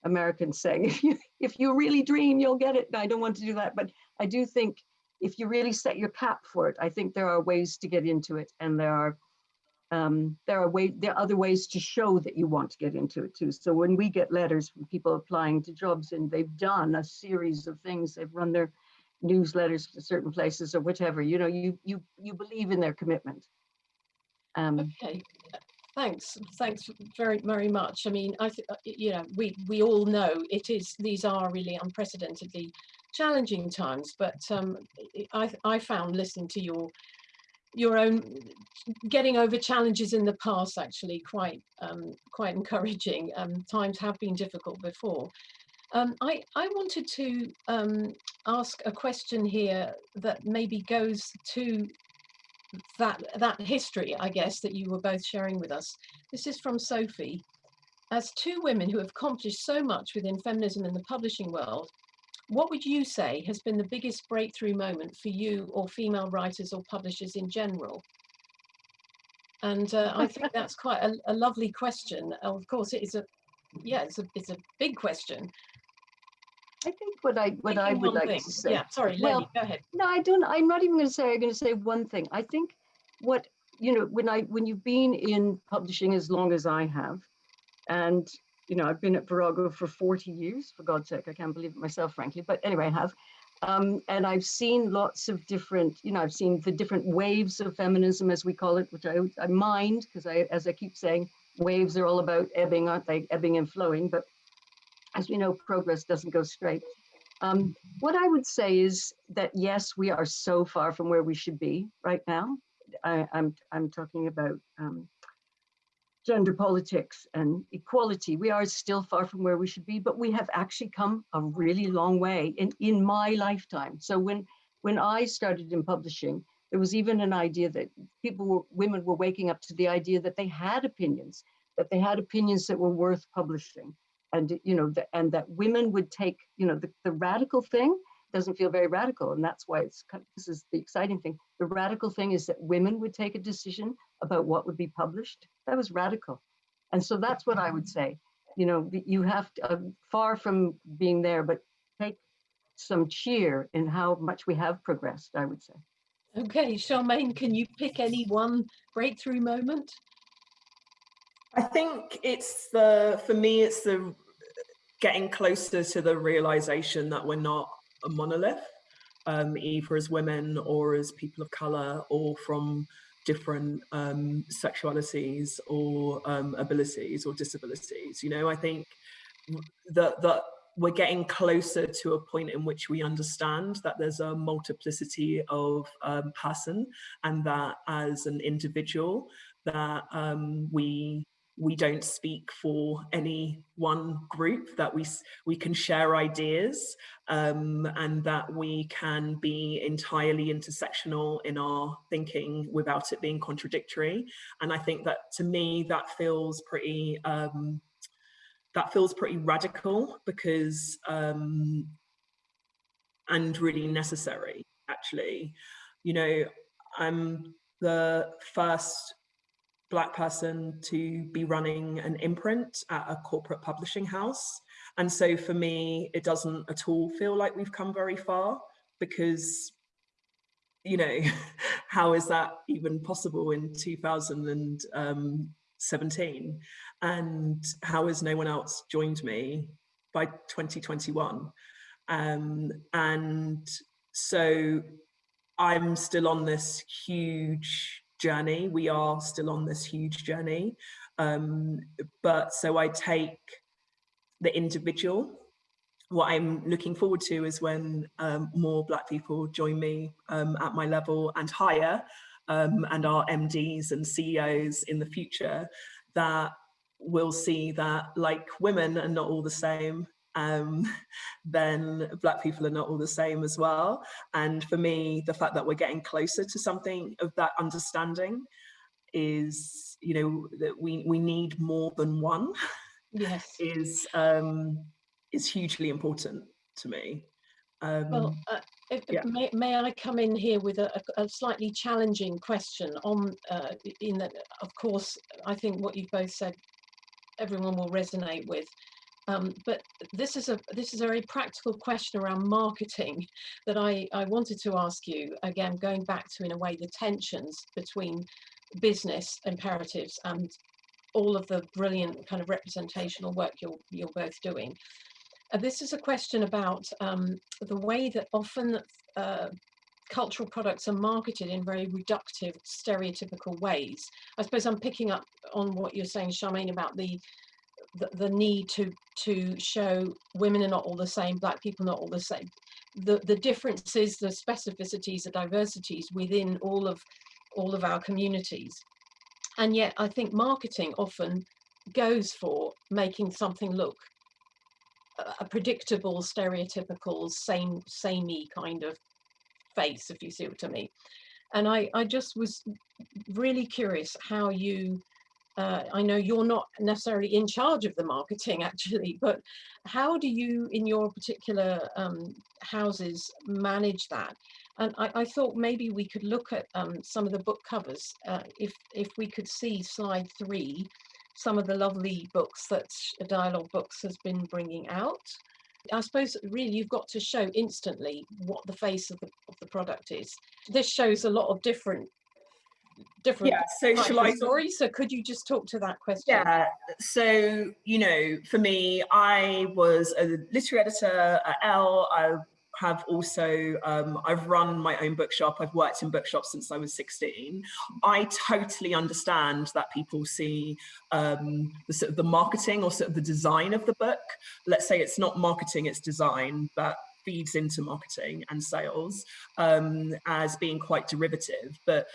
Americans saying, if you, if you really dream, you'll get it. I don't want to do that, but I do think if you really set your cap for it, I think there are ways to get into it, and there are um, there are way there are other ways to show that you want to get into it too. So when we get letters from people applying to jobs and they've done a series of things, they've run their newsletters to certain places or whatever, you know, you you you believe in their commitment. Um, okay, thanks, thanks very very much. I mean, I uh, you know we we all know it is these are really unprecedentedly challenging times, but um, I, I found listening to your your own getting over challenges in the past actually quite um, quite encouraging. Um, times have been difficult before. Um, I, I wanted to um, ask a question here that maybe goes to that that history, I guess, that you were both sharing with us. This is from Sophie. As two women who have accomplished so much within feminism in the publishing world, what would you say has been the biggest breakthrough moment for you or female writers or publishers in general? And uh, I think that's quite a, a, lovely question. Of course, it is a, yeah, it's a, it's a big question. I think what I what I would like thing. to say. Yeah, sorry, well, Lennie, go ahead. No, I don't. I'm not even going to say. I'm going to say one thing. I think what you know when I when you've been in publishing as long as I have, and you know I've been at Virago for 40 years. For God's sake, I can't believe it myself, frankly. But anyway, I have. Um, and I've seen lots of different, you know, I've seen the different waves of feminism, as we call it, which I, I mind because I, as I keep saying, waves are all about ebbing, aren't they? Ebbing and flowing. But as we know, progress doesn't go straight. Um, what I would say is that yes, we are so far from where we should be right now. I, am I'm, I'm talking about um, gender politics and equality. We are still far from where we should be, but we have actually come a really long way in, in my lifetime. So when when I started in publishing, there was even an idea that people were women were waking up to the idea that they had opinions, that they had opinions that were worth publishing and you know the, and that women would take you know the, the radical thing doesn't feel very radical and that's why it's this is the exciting thing. The radical thing is that women would take a decision about what would be published. That was radical. And so that's what i would say. You know you have to uh, far from being there but take some cheer in how much we have progressed i would say. Okay Sharmaine can you pick any one breakthrough moment? I think it's the, for me, it's the getting closer to the realization that we're not a monolith, um, either as women or as people of color or from different um, sexualities or um, abilities or disabilities. You know, I think that, that we're getting closer to a point in which we understand that there's a multiplicity of um, person and that as an individual that um, we we don't speak for any one group, that we, we can share ideas um, and that we can be entirely intersectional in our thinking without it being contradictory. And I think that to me, that feels pretty, um, that feels pretty radical because, um, and really necessary actually. You know, I'm the first black person to be running an imprint at a corporate publishing house. And so for me, it doesn't at all feel like we've come very far because, you know, how is that even possible in 2017? And how has no one else joined me by 2021? Um, and so I'm still on this huge journey. We are still on this huge journey. Um, but so I take the individual. What I'm looking forward to is when um, more Black people join me um, at my level and higher, um, and our MDs and CEOs in the future, that will see that like women are not all the same, um, then black people are not all the same as well. And for me, the fact that we're getting closer to something of that understanding is, you know, that we, we need more than one yes. is, um, is hugely important to me. Um, well, uh, if, yeah. may, may I come in here with a, a slightly challenging question on, uh, in that, of course, I think what you've both said, everyone will resonate with. Um, but this is a this is a very practical question around marketing that I, I wanted to ask you again going back to in a way the tensions between business imperatives and all of the brilliant kind of representational work you're you're both doing. Uh, this is a question about um, the way that often uh, cultural products are marketed in very reductive, stereotypical ways. I suppose I'm picking up on what you're saying, Sharmaine, about the the, the need to to show women are not all the same, black people not all the same. The the differences, the specificities, the diversities within all of all of our communities. And yet I think marketing often goes for making something look a predictable, stereotypical, same, samey kind of face, if you see what I mean. And I, I just was really curious how you, uh, I know you're not necessarily in charge of the marketing actually, but how do you in your particular um, houses manage that? And I, I, thought maybe we could look at um, some of the book covers. Uh, if, if we could see slide three, some of the lovely books that Dialogue Books has been bringing out. I suppose really you've got to show instantly what the face of the, of the product is. This shows a lot of different different yeah so shall I stories so could you just talk to that question yeah so you know for me I was a literary editor at Elle I have also, um, I've run my own bookshop. I've worked in bookshops since I was 16. I totally understand that people see um, the sort of the marketing or sort of the design of the book. Let's say it's not marketing, it's design, but feeds into marketing and sales um, as being quite derivative. But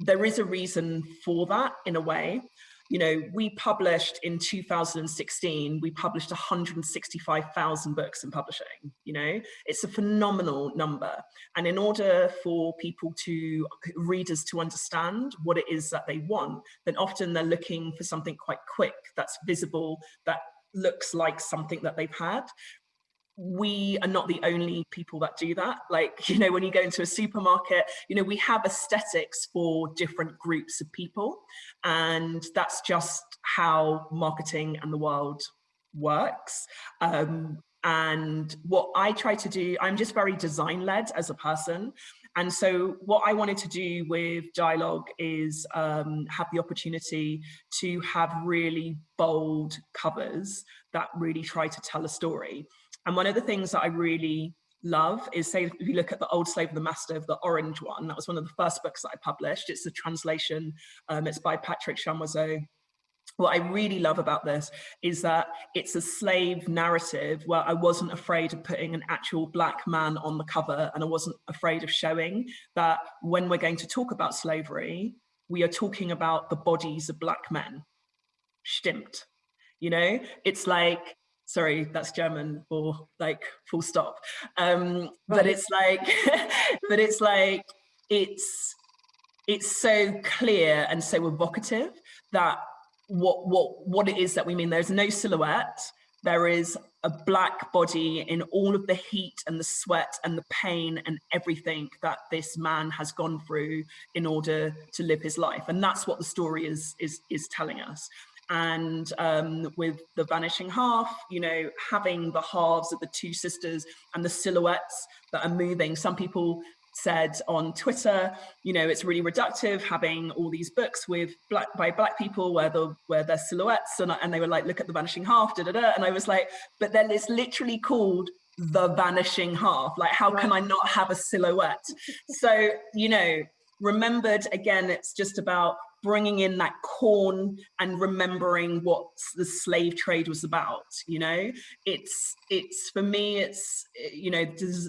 there is a reason for that in a way. You know, we published in 2016, we published 165,000 books in publishing, you know, it's a phenomenal number. And in order for people to, readers to understand what it is that they want, then often they're looking for something quite quick, that's visible, that looks like something that they've had we are not the only people that do that. Like, you know, when you go into a supermarket, you know, we have aesthetics for different groups of people. And that's just how marketing and the world works. Um, and what I try to do, I'm just very design led as a person. And so what I wanted to do with Dialogue is um, have the opportunity to have really bold covers that really try to tell a story. And one of the things that I really love is say if you look at the old slave the master of the orange one that was one of the first books that i published it's a translation um, it's by patrick chamoiseau what I really love about this is that it's a slave narrative where I wasn't afraid of putting an actual black man on the cover and I wasn't afraid of showing that when we're going to talk about slavery, we are talking about the bodies of black men. Stimmt. You know, it's like sorry, that's German or like full stop. Um. But it's like, but it's like, it's, it's so clear and so evocative that what, what, what it is that we mean. There's no silhouette. There is a black body in all of the heat and the sweat and the pain and everything that this man has gone through in order to live his life. And that's what the story is, is, is telling us and um, with the vanishing half, you know, having the halves of the two sisters and the silhouettes that are moving. Some people said on Twitter, you know, it's really reductive having all these books with black by black people where the where their silhouettes and, and they were like, look at the vanishing half, da da da. And I was like, but then it's literally called the vanishing half. Like, how right. can I not have a silhouette? so, you know, remembered again, it's just about bringing in that corn and remembering what the slave trade was about you know? It's it's for me it's you know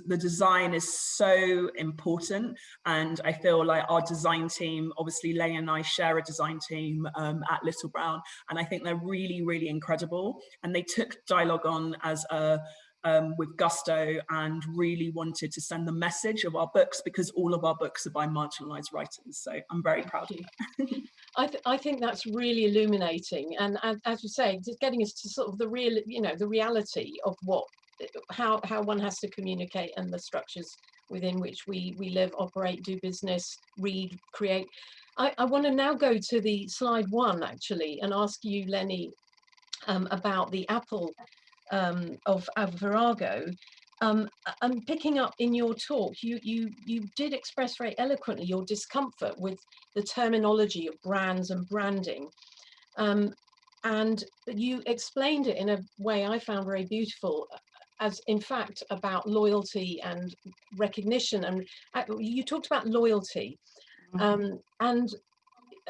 the design is so important and i feel like our design team obviously Leigh and i share a design team um, at little brown and i think they're really really incredible and they took dialogue on as a um, with gusto and really wanted to send the message of our books because all of our books are by marginalized writers. So I'm very proud of you. I, th I think that's really illuminating. And, and as you say, just getting us to sort of the real, you know, the reality of what, how, how one has to communicate and the structures within which we, we live, operate, do business, read, create. I, I want to now go to the slide one actually and ask you, Lennie, um, about the Apple um, of, of Virago, um, I'm picking up in your talk, you, you, you did express very eloquently your discomfort with the terminology of brands and branding. Um, and you explained it in a way I found very beautiful as in fact about loyalty and recognition. And uh, you talked about loyalty. Mm -hmm. um, and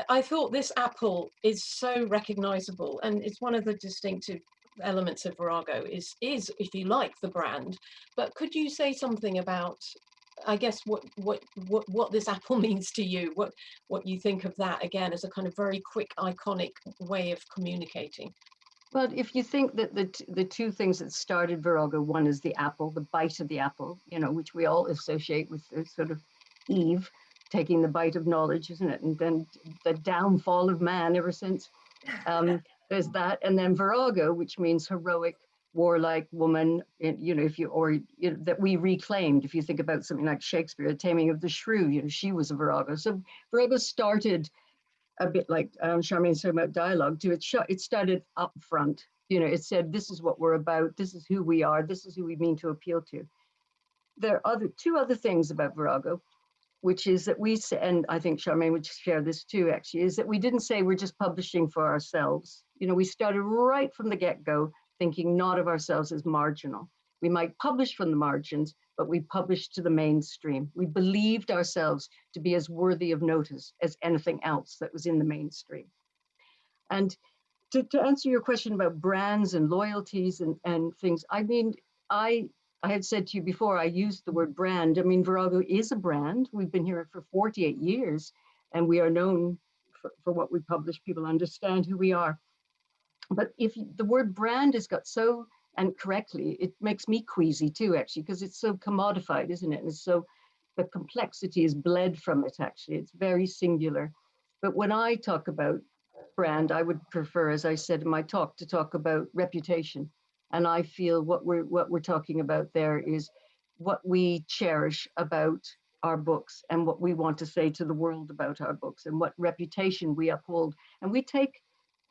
I thought this apple is so recognizable and it's one of the distinctive elements of Virago is, is, if you like, the brand. But could you say something about, I guess, what what what what this apple means to you? What what you think of that again as a kind of very quick, iconic way of communicating? Well, if you think that the the two things that started Virago, one is the apple, the bite of the apple, you know, which we all associate with the sort of Eve, taking the bite of knowledge, isn't it? And then the downfall of man ever since. Um, there's that, and then virago, which means heroic, warlike woman. You know, if you or you know, that we reclaimed. If you think about something like Shakespeare, The Taming of the Shrew, you know, she was a virago. So virago started a bit like um, Sharmaine's talking about dialogue. To it, it started up front. You know, it said, "This is what we're about. This is who we are. This is who we mean to appeal to." There are other two other things about virago which is that we say, and I think Sharmaine would share this too, actually, is that we didn't say we're just publishing for ourselves. You know, we started right from the get-go thinking not of ourselves as marginal. We might publish from the margins, but we published to the mainstream. We believed ourselves to be as worthy of notice as anything else that was in the mainstream. And to, to answer your question about brands and loyalties and, and things, I mean, I I had said to you before, I used the word brand. I mean, Virago is a brand. We've been here for 48 years and we are known for, for what we publish. People understand who we are. But if the word brand has got so, and correctly, it makes me queasy too, actually, because it's so commodified, isn't it? And so the complexity is bled from it, actually. It's very singular. But when I talk about brand, I would prefer, as I said in my talk, to talk about reputation and I feel what we're what we're talking about there is what we cherish about our books and what we want to say to the world about our books and what reputation we uphold. And we take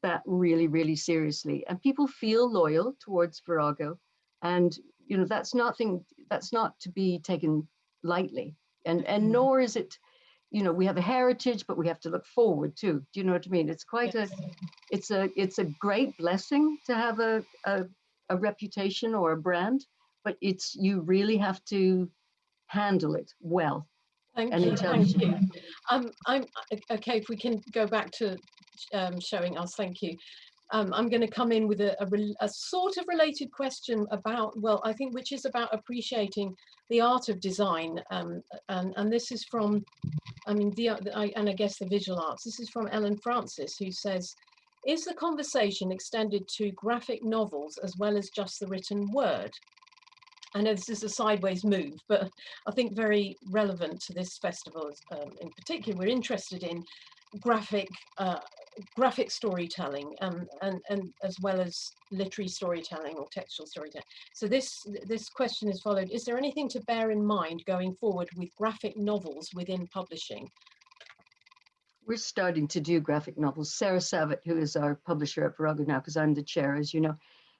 that really, really seriously. And people feel loyal towards Virago. And you know, that's nothing that's not to be taken lightly. And and mm-hmm. nor is it, you know, we have a heritage, but we have to look forward too. Do you know what I mean? It's quite yes. a it's a it's a great blessing to have a, a a reputation or a brand, but it's you really have to handle it well. Thank you. Thank you. Um, I'm okay. If we can go back to um, showing us, thank you. Um, I'm going to come in with a, a, a, sort of related question about, well, I think which is about appreciating the art of design. Um, and, and this is from, I mean, the, I, and I guess the visual arts. This is from Ellen Francis, who says, is the conversation extended to graphic novels as well as just the written word? I know this is a sideways move, but I think very relevant to this festival um, in particular. We're interested in graphic uh, graphic storytelling um, and, and as well as literary storytelling or textual storytelling. So this, this question is followed. Is there anything to bear in mind going forward with graphic novels within publishing? We're starting to do graphic novels. Sarah Savitt, who is our publisher at Virago now, because I'm the chair, as you know,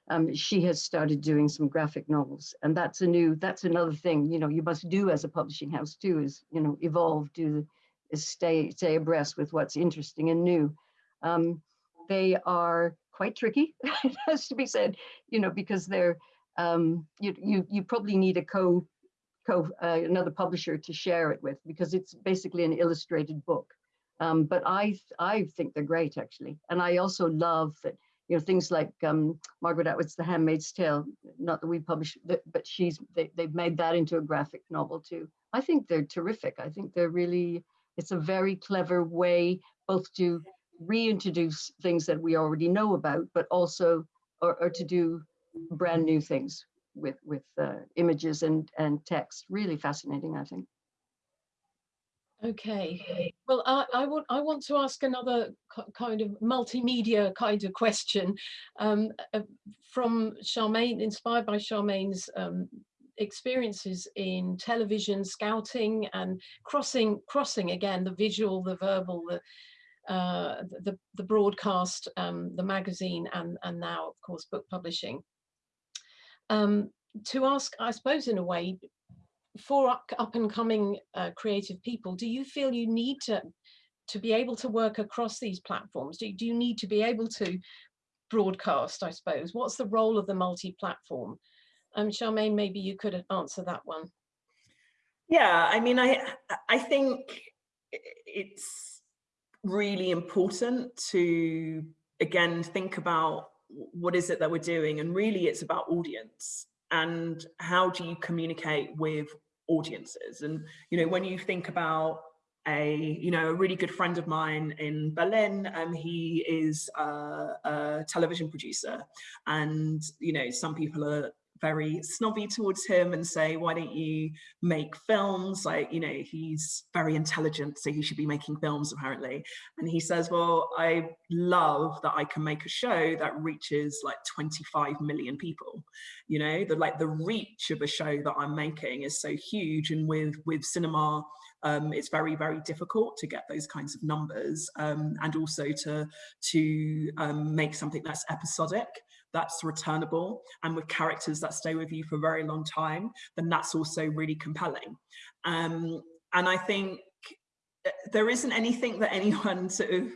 um, she has started doing some graphic novels, and that's a new, that's another thing, you know, you must do as a publishing house too, is, you know, evolve, do, is stay, stay abreast with what's interesting and new. Um, they are quite tricky, it has to be said, you know, because they're, um, you, you, you probably need a co, co uh, another publisher to share it with, because it's basically an illustrated book. Um, but I, I think they're great actually. And I also love that, you know, things like um, Margaret Atwood's The Handmaid's Tale, not that we publish, but she's, they, they've made that into a graphic novel too. I think they're terrific. I think they're really, it's a very clever way both to reintroduce things that we already know about, but also, or, or to do brand new things with, with uh, images and, and text. Really fascinating, I think. Okay. Well, I, I, want I want to ask another kind of multimedia kind of question um, uh, from Sharmaine, inspired by Sharmaine's um, experiences in television, scouting, and crossing crossing again the visual, the verbal, the uh, the, the broadcast, um, the magazine, and and now of course book publishing. Um, to ask, I suppose, in a way, for up, and coming uh, creative people, do you feel you need to to be able to work across these platforms? Do, do you need to be able to broadcast, I suppose? What's the role of the multi-platform? Um, Sharmaine, maybe you could answer that one. Yeah, I mean, I I think it's really important to again think about what is it that we're doing and really it's about audience and how do you communicate with audiences? And you know when you think about a you know a really good friend of mine in Berlin and um, he is a, a television producer. And you know some people are very snobby towards him and say, why don't you make films? Like, you know, he's very intelligent, so he should be making films apparently. And he says, well, I love that I can make a show that reaches like 25 million people. You know, the like the reach of a show that I'm making is so huge. And with, with cinema, um, it's very, very difficult to get those kinds of numbers um, and also to, to um, make something that's episodic that's returnable and with characters that stay with you for a very long time, then that's also really compelling. Um, and I think eh, there isn't anything that anyone sort of,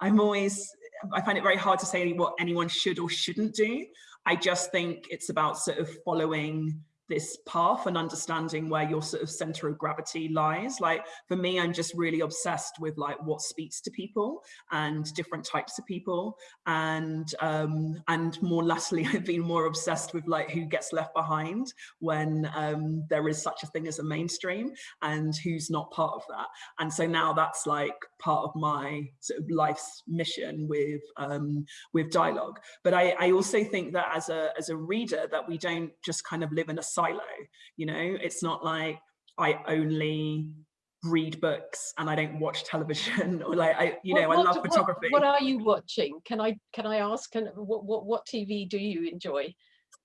I'm always, I find it very hard to say what anyone should or shouldn't do. I just think it's about sort of following this path and understanding where your sort of center of gravity lies. Like for me, I'm just really obsessed with like what speaks to people and different types of people. And um, and more latterly, I've been more obsessed with like who gets left behind when um, there is such a thing as a mainstream and who's not part of that. And so now that's like part of my sort of life's mission with um, with dialogue. But I, I also think that as a as a reader that we don't just kind of live in a silo you know it's not like i only read books and i don't watch television or like i you know what, i love photography what, what, are you watching can i can i ask can, what, what what tv do you enjoy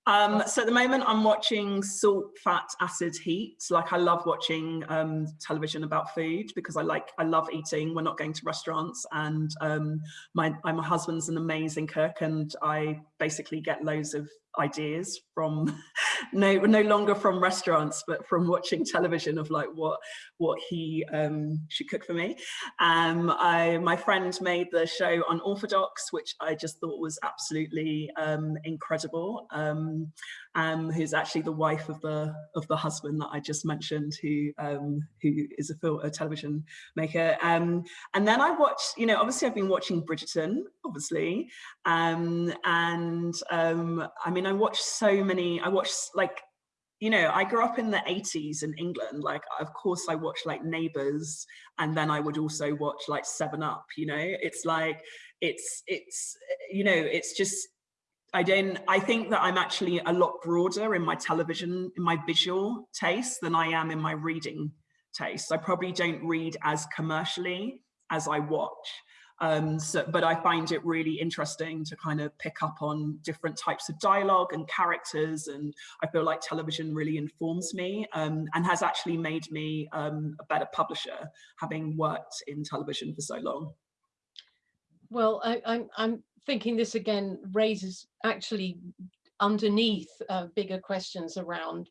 um, so at the moment I'm watching Salt, Fat, Acid, Heat. Like I love watching um, television about food because I like, I love eating. We're not going to restaurants and um, my, my husband's an amazing cook and I basically get loads of ideas from no no longer from restaurants but from watching television of like what what he um should cook for me. Um i my friend made the show unorthodox which i just thought was absolutely um incredible. Um um, who's actually the wife of the of the husband that I just mentioned, who um, who is a film, a television maker. And then I watched, you know, obviously I've been watching Bridgerton, obviously, and I mean I watched so many. I watched like you know, I grew up in the 80s in England. Like, of course, I watched like Neighbours, and then I would also watch like Seven Up. You know, it's like it's it's you know, it's just I don't, I think that I'm actually a lot broader in my television, in my visual taste than I am in my reading taste. I probably don't read as commercially as I watch. Um, so, but I find it really interesting to kind of pick up on different types of dialogue and characters. And I feel like television really informs me um, and has actually made me um, a better publisher, having worked in television for so long. Well, I, I'm, I'm thinking this again raises actually underneath uh, bigger questions around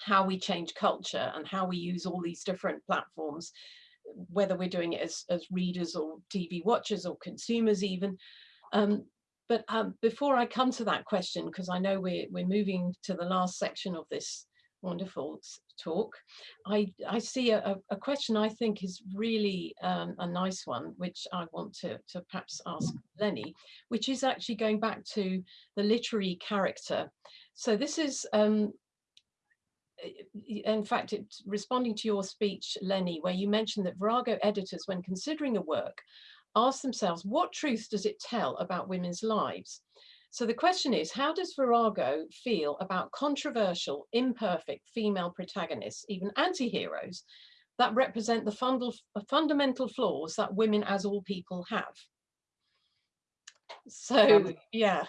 how we change culture and how we use all these different platforms, whether we're doing it as, as readers or TV watchers or consumers even. Um, but um, before I come to that question, because I know we're, we're moving to the last section of this wonderful talk. I, I see a, a question I think is really um, a nice one, which I want to, to perhaps ask Lennie, which is actually going back to the literary character. So this is, um, in fact, it's responding to your speech, Lennie, where you mentioned that Virago editors, when considering a work, ask themselves, what truth does it tell about women's lives? So the question is, how does Virago feel about controversial, imperfect female protagonists, even anti-heroes, that represent the fundal, uh, fundamental flaws that women as all people have? So yeah,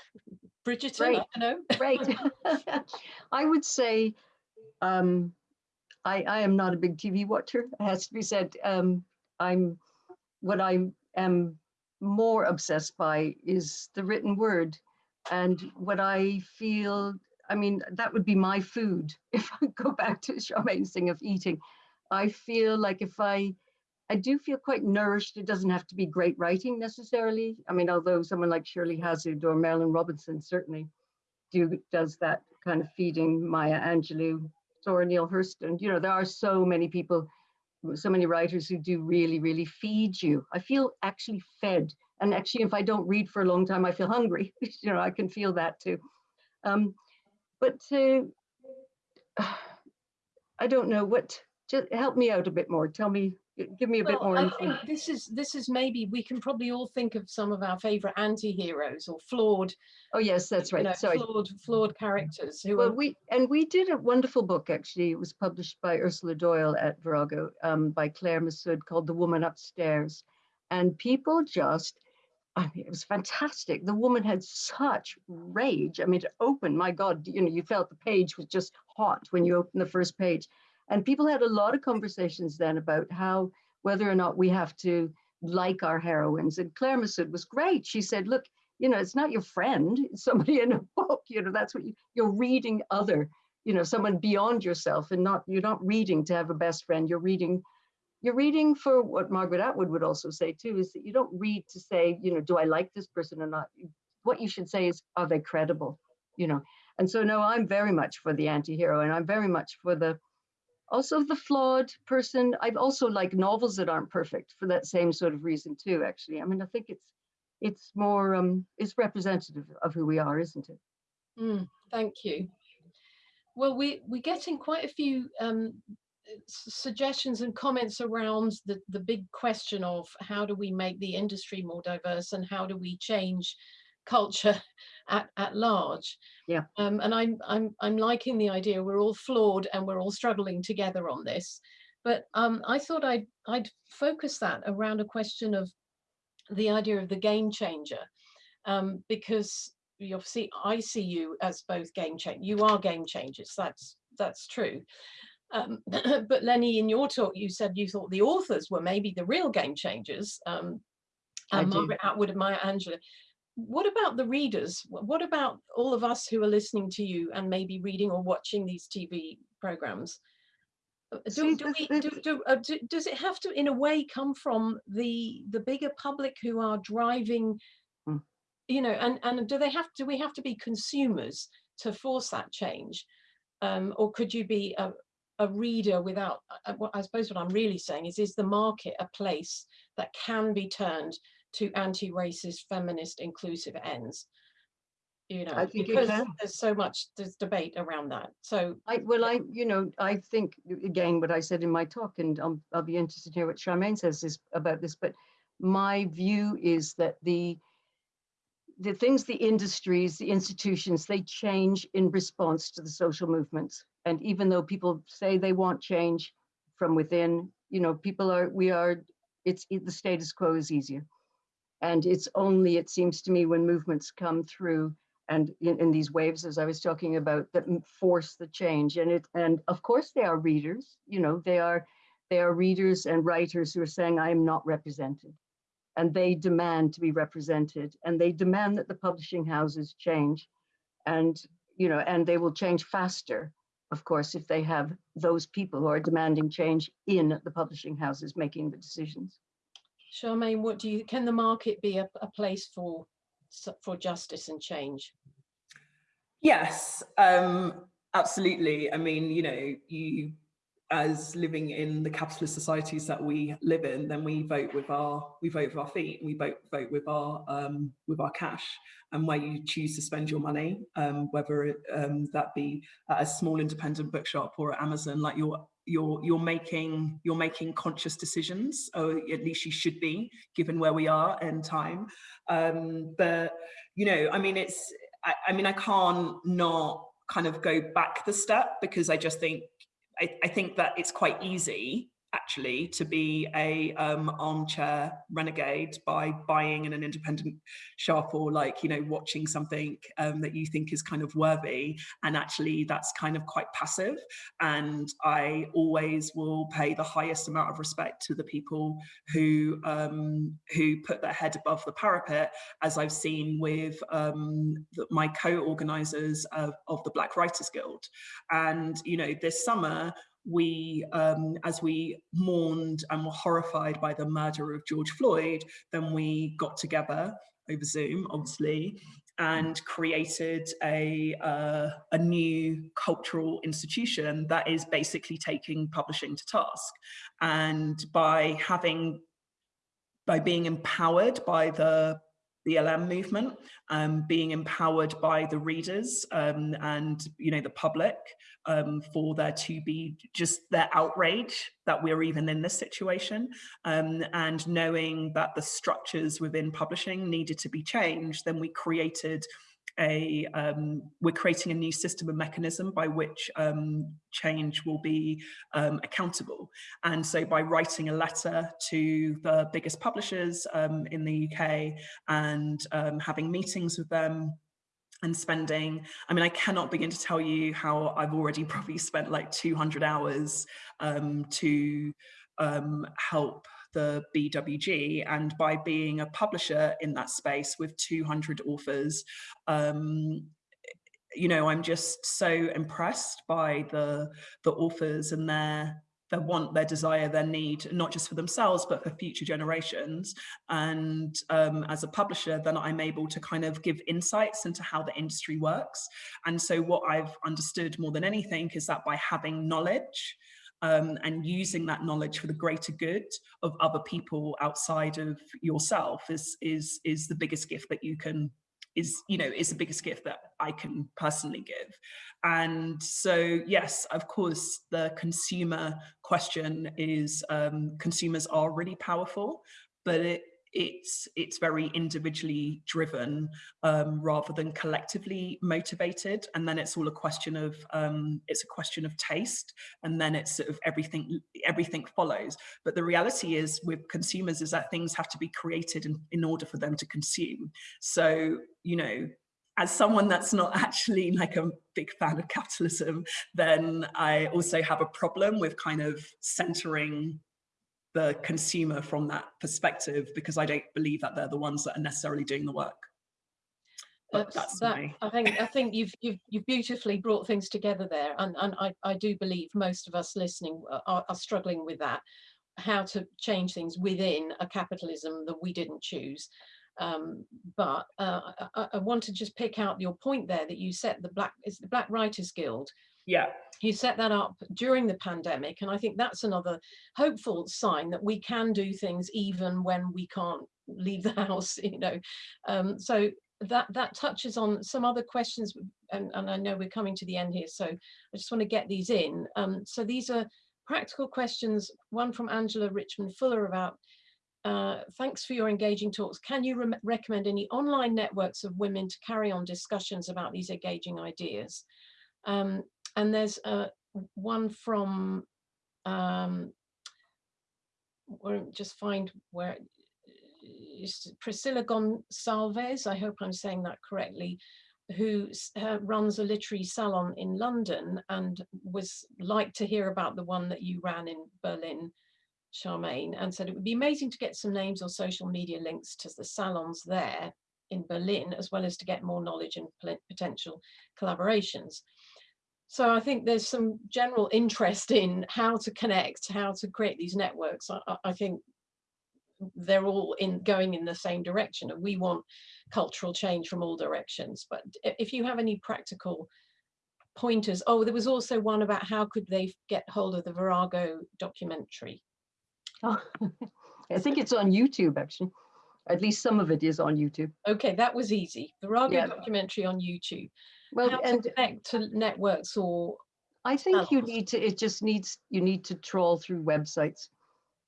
Bridget, I know. Right. I would say um, I, I am not a big TV watcher, it has to be said. Um, I'm what I am more obsessed by is the written word and what I feel, I mean, that would be my food if I go back to Sharmaine's thing of eating. I feel like if I, I do feel quite nourished. It doesn't have to be great writing necessarily. I mean, although someone like Shirley Hazzard or Marilynne Robinson certainly do does that kind of feeding Maya Angelou, Zora Neale Hurston. You know, there are so many people, so many writers who do really, really feed you. I feel actually fed and actually, if I don't read for a long time, I feel hungry. you know, I can feel that too. Um, but uh, I don't know what just help me out a bit more. Tell me, give me a bit more. I info. think this is this is maybe we can probably all think of some of our favorite anti-heroes or flawed, Oh, yes, that's you right. know, Sorry. flawed flawed characters who Well, are we, and we did a wonderful book, actually. It was published by Ursula Doyle at Virago, um, by Claire Messud called The Woman Upstairs. And people just, I mean, it was fantastic. The woman had such rage. I mean, to open, my God, you know, you felt the page was just hot when you opened the first page. And people had a lot of conversations then about how, whether or not we have to like our heroines. And Claire Messud was great. She said, look, you know, it's not your friend, it's somebody in a book, you know, that's what you, you're reading other, you know, someone beyond yourself and not, you're not reading to have a best friend, you're reading, you're reading for what Margaret Atwood would also say too, is that you don't read to say, you know, do I like this person or not? What you should say is, are they credible? You know, and so no, I'm very much for the anti-hero and I'm very much for the, also the flawed person. I've also like novels that aren't perfect for that same sort of reason too, actually. I mean, I think it's, it's more, um, it's representative of who we are, isn't it? Mm, thank you. Well, we, we're getting quite a few um, suggestions and comments around the, the big question of how do we make the industry more diverse and how do we change culture at, at large. Yeah. Um, and I'm, I'm, I'm liking the idea we're all flawed and we're all struggling together on this. But um, I thought I'd, I'd focus that around a question of the idea of the game changer. Um, because you obviously I see you as both game change. You are game changers. That's that's true. Um, but Lennie, in your talk, you said you thought the authors were maybe the real game changers. Um, and. Margaret Atwood and Maya Angelou. What about the readers? What about all of us who are listening to you and maybe reading or watching these TV programs? Uh, Do, do we, do, uh, do, does it have to, in a way, come from the the bigger public who are driving Mm. you know, and, and do they have, do we have to be consumers to force that change? Um, or could you be a, a reader without, uh, what I suppose what I'm really saying is, is the market a place that can be turned to anti-racist, feminist, inclusive ends? You know, I think because can. there's so much, there's debate around that. So, I, well, I, you know, I think, again, what I said in my talk, and I'll, I'll be interested to hear what Sharmaine says this, about this, but my view is that the, the things, the industries, the institutions, they change in response to the social movements. And even though people say they want change from within, you know, people are, we are, it's, it- the status quo is easier. And it's only, it seems to me, when movements come through and in, in these waves, as I was talking about, that force the change. And it, and of course they are readers, you know, they are, they are readers and writers who are saying, I am not represented. And they demand to be represented and they demand that the publishing houses change. And, you know, and they will change faster, of course, if they have those people who are demanding change in the publishing houses making the decisions. Sharmaine, what do you, can the market be a, a place for, for justice and change? Yes, um, absolutely. I mean, you know, you as living in the capitalist societies that we live in, then we vote with our we vote with our feet. We vote vote with our um, with our cash and where you choose to spend your money, um, whether it, um, that be at a small independent bookshop or at Amazon. Like you're you're you're making you're making conscious decisions, or at least you should be, given where we are and time. Um, but you know, I mean, it's I, I mean, I can't not kind of go back the step because I just think I, I think that it's quite easy actually to be a um, armchair renegade by buying in an independent shop or like you know watching something um, that you think is kind of worthy. And actually that's kind of quite passive. And I always will pay the highest amount of respect to the people who um, who put their head above the parapet as I've seen with um, the, my co-organizers of, of the Black Writers Guild. And you know this summer we, um, as we mourned and were horrified by the murder of George Floyd, then we got together over Zoom, obviously, and created a, uh, a new cultural institution that is basically taking publishing to task. And by having, by being empowered by the the LM movement, um, being empowered by the readers um, and you know the public um, for there to be just their outrage that we're even in this situation um, and knowing that the structures within publishing needed to be changed, then we created a um, we're creating a new system and mechanism by which um, change will be um, accountable. And so by writing a letter to the biggest publishers um, in the UK and um, having meetings with them and spending, I mean, I cannot begin to tell you how I've already probably spent like 200 hours um, to help the BWG and by being a publisher in that space with 200 authors, um, you know, I'm just so impressed by the the authors and their their want, their desire, their need, not just for themselves, but for future generations. And um, as a publisher, then I'm able to kind of give insights into how the industry works. And so what I've understood more than anything is that by having knowledge, um, and using that knowledge for the greater good of other people outside of yourself is is is the biggest gift that you can is you know is the biggest gift that I can personally give. And so yes of course the consumer question is um, consumers are really powerful but it it's it's very individually driven um, rather than collectively motivated. And then it's all a question of um, it's a question of taste and then it's sort of everything everything follows. But the reality is with consumers is that things have to be created in, in order for them to consume. So you know as someone that's not actually like a big fan of capitalism, then I also have a problem with kind of centering the consumer from that perspective because I don't believe that they're the ones that are necessarily doing the work. But that's, that, my... I think I think you've you've you've beautifully brought things together there, and and I I do believe most of us listening are, are struggling with that, how to change things within a capitalism that we didn't choose. Um, but uh, I, I, want to just pick out your point there that you set the black is the Black Writers Guild yeah. You set that up during the pandemic. And I think that's another hopeful sign that we can do things even when we can't leave the house, you know. Um, so that that touches on some other questions and, and I know we're coming to the end here so I just want to get these in um, so these are practical questions one from Angela Richmond Fuller about uh, thanks for your engaging talks can you re recommend any online networks of women to carry on discussions about these engaging ideas um, and there's uh, one from, um, just find where, Priscilla Gonsalves, I hope I'm saying that correctly, who uh, runs a literary salon in London and was like to hear about the one that you ran in Berlin, Sharmaine, and said it would be amazing to get some names or social media links to the salons there in Berlin, as well as to get more knowledge and potential collaborations. So I think there's some general interest in how to connect, how to create these networks. I, I think they're all in going in the same direction and we want cultural change from all directions. But if you have any practical pointers, oh, there was also one about how could they get hold of the Virago documentary? Oh, I think it's on YouTube actually. At least some of it is on YouTube. Okay, that was easy. Virago yeah. documentary on YouTube well How and to connect to networks or i think you need to it just needs you need to trawl through websites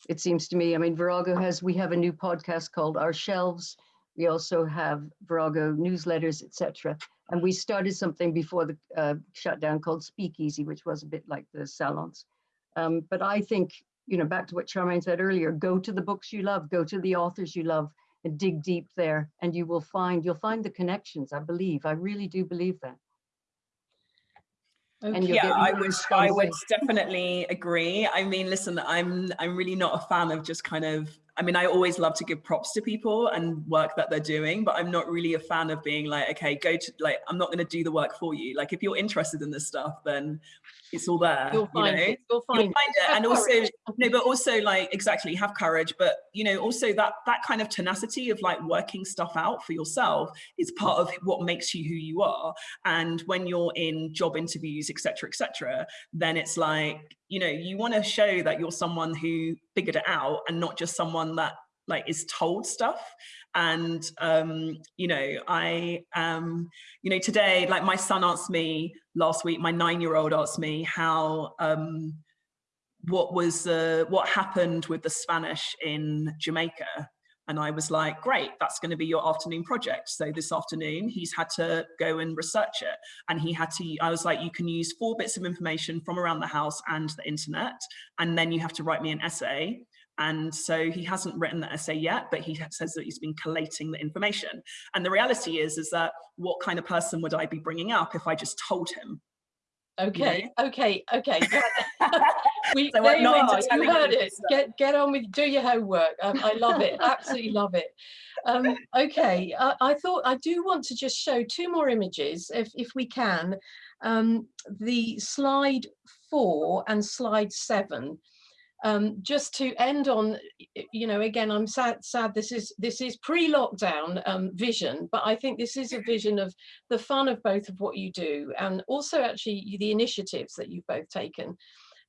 it seems to me. I mean virago has we have a new podcast called our shelves. We also have virago newsletters etc and we started something before the uh, shutdown called speakeasy which was a bit like the salons. Um, but i think you know back to what sharmaine said earlier go to the books you love go to the authors you love and dig deep there and you will find you'll find the connections i believe i really do believe that Okay. And yeah, I would, I would definitely agree. I mean, listen, I'm, I'm really not a fan of just kind of I mean, I always love to give props to people and work that they're doing, but I'm not really a fan of being like, okay, go to like, I'm not going to do the work for you. Like, if you're interested in this stuff, then it's all there. You'll find you know? it. You'll find, You'll find it. And also, no, but also like exactly have courage. But you know, also that that kind of tenacity of like working stuff out for yourself is part of what makes you who you are. And when you're in job interviews, etc., etc., then it's like you know, you want to show that you're someone who figured it out and not just someone that like is told stuff. And um you know i um you know today like my son asked me last week my nine-year-old asked me how um what was uh, what happened with the spanish in jamaica and I was like, great, that's going to be your afternoon project. So this afternoon, he's had to go and research it. And he had to, I was like, you can use four bits of information from around the house and the internet. And then you have to write me an essay. And so he hasn't written the essay yet, but he says that he's been collating the information. And the reality is, is that what kind of person would I be bringing up if I just told him? Okay, okay, okay. we, so there you are. You heard it. Get get on with do your homework. Um, I love it. Absolutely love it. Um, okay, I, I, thought I do want to just show two more images, if if we can. Um, the slide four and slide seven um, just to end on, you know, again, I'm sad, sad this is this is pre-lockdown um, vision, but I think this is a vision of the fun of both of what you do and also actually the initiatives that you've both taken.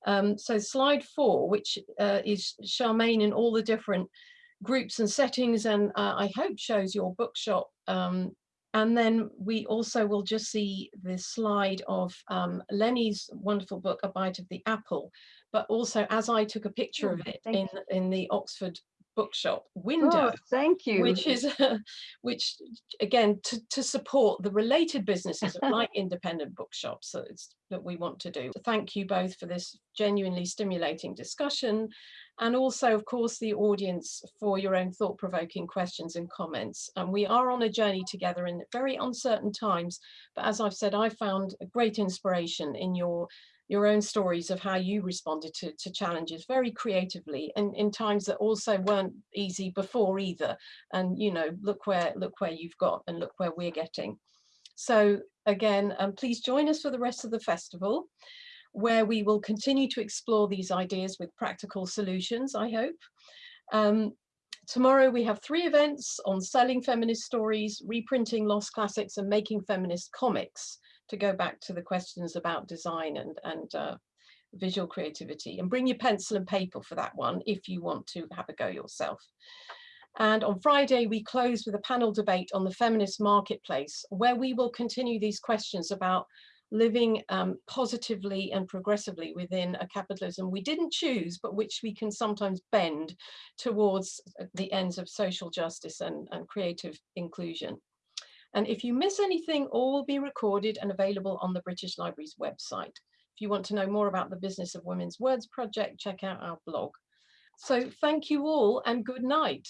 Um, so slide four, which uh, is Sharmaine in all the different groups and settings and uh, I hope shows your bookshop. Um, and then we also will just see the slide of um, Lennie's wonderful book, A Bite of the Apple, but also as I took a picture of it in, in the Oxford bookshop window. Oh, thank you. Which is, uh, which again, to, to support the related businesses like independent bookshops that, that we want to do. Thank you both for this genuinely stimulating discussion and also, of course, the audience for your own thought-provoking questions and comments. And we are on a journey together in very uncertain times, but as I've said, I found a great inspiration in your your own stories of how you responded to, to challenges very creatively and in times that also weren't easy before either. And, you know, look where, look where you've got and look where we're getting. So again, um, please join us for the rest of the festival where we will continue to explore these ideas with practical solutions, I hope. Um, tomorrow we have three events on selling feminist stories, reprinting lost classics and making feminist comics to go back to the questions about design and, and uh, visual creativity and bring your pencil and paper for that one if you want to have a go yourself. And on Friday, we close with a panel debate on the feminist marketplace, where we will continue these questions about living um, positively and progressively within a capitalism we didn't choose, but which we can sometimes bend towards the ends of social justice and, and creative inclusion. And if you miss anything, all will be recorded and available on the British Library's website. If you want to know more about the Business of Women's Words project, check out our blog. So thank you all and good night.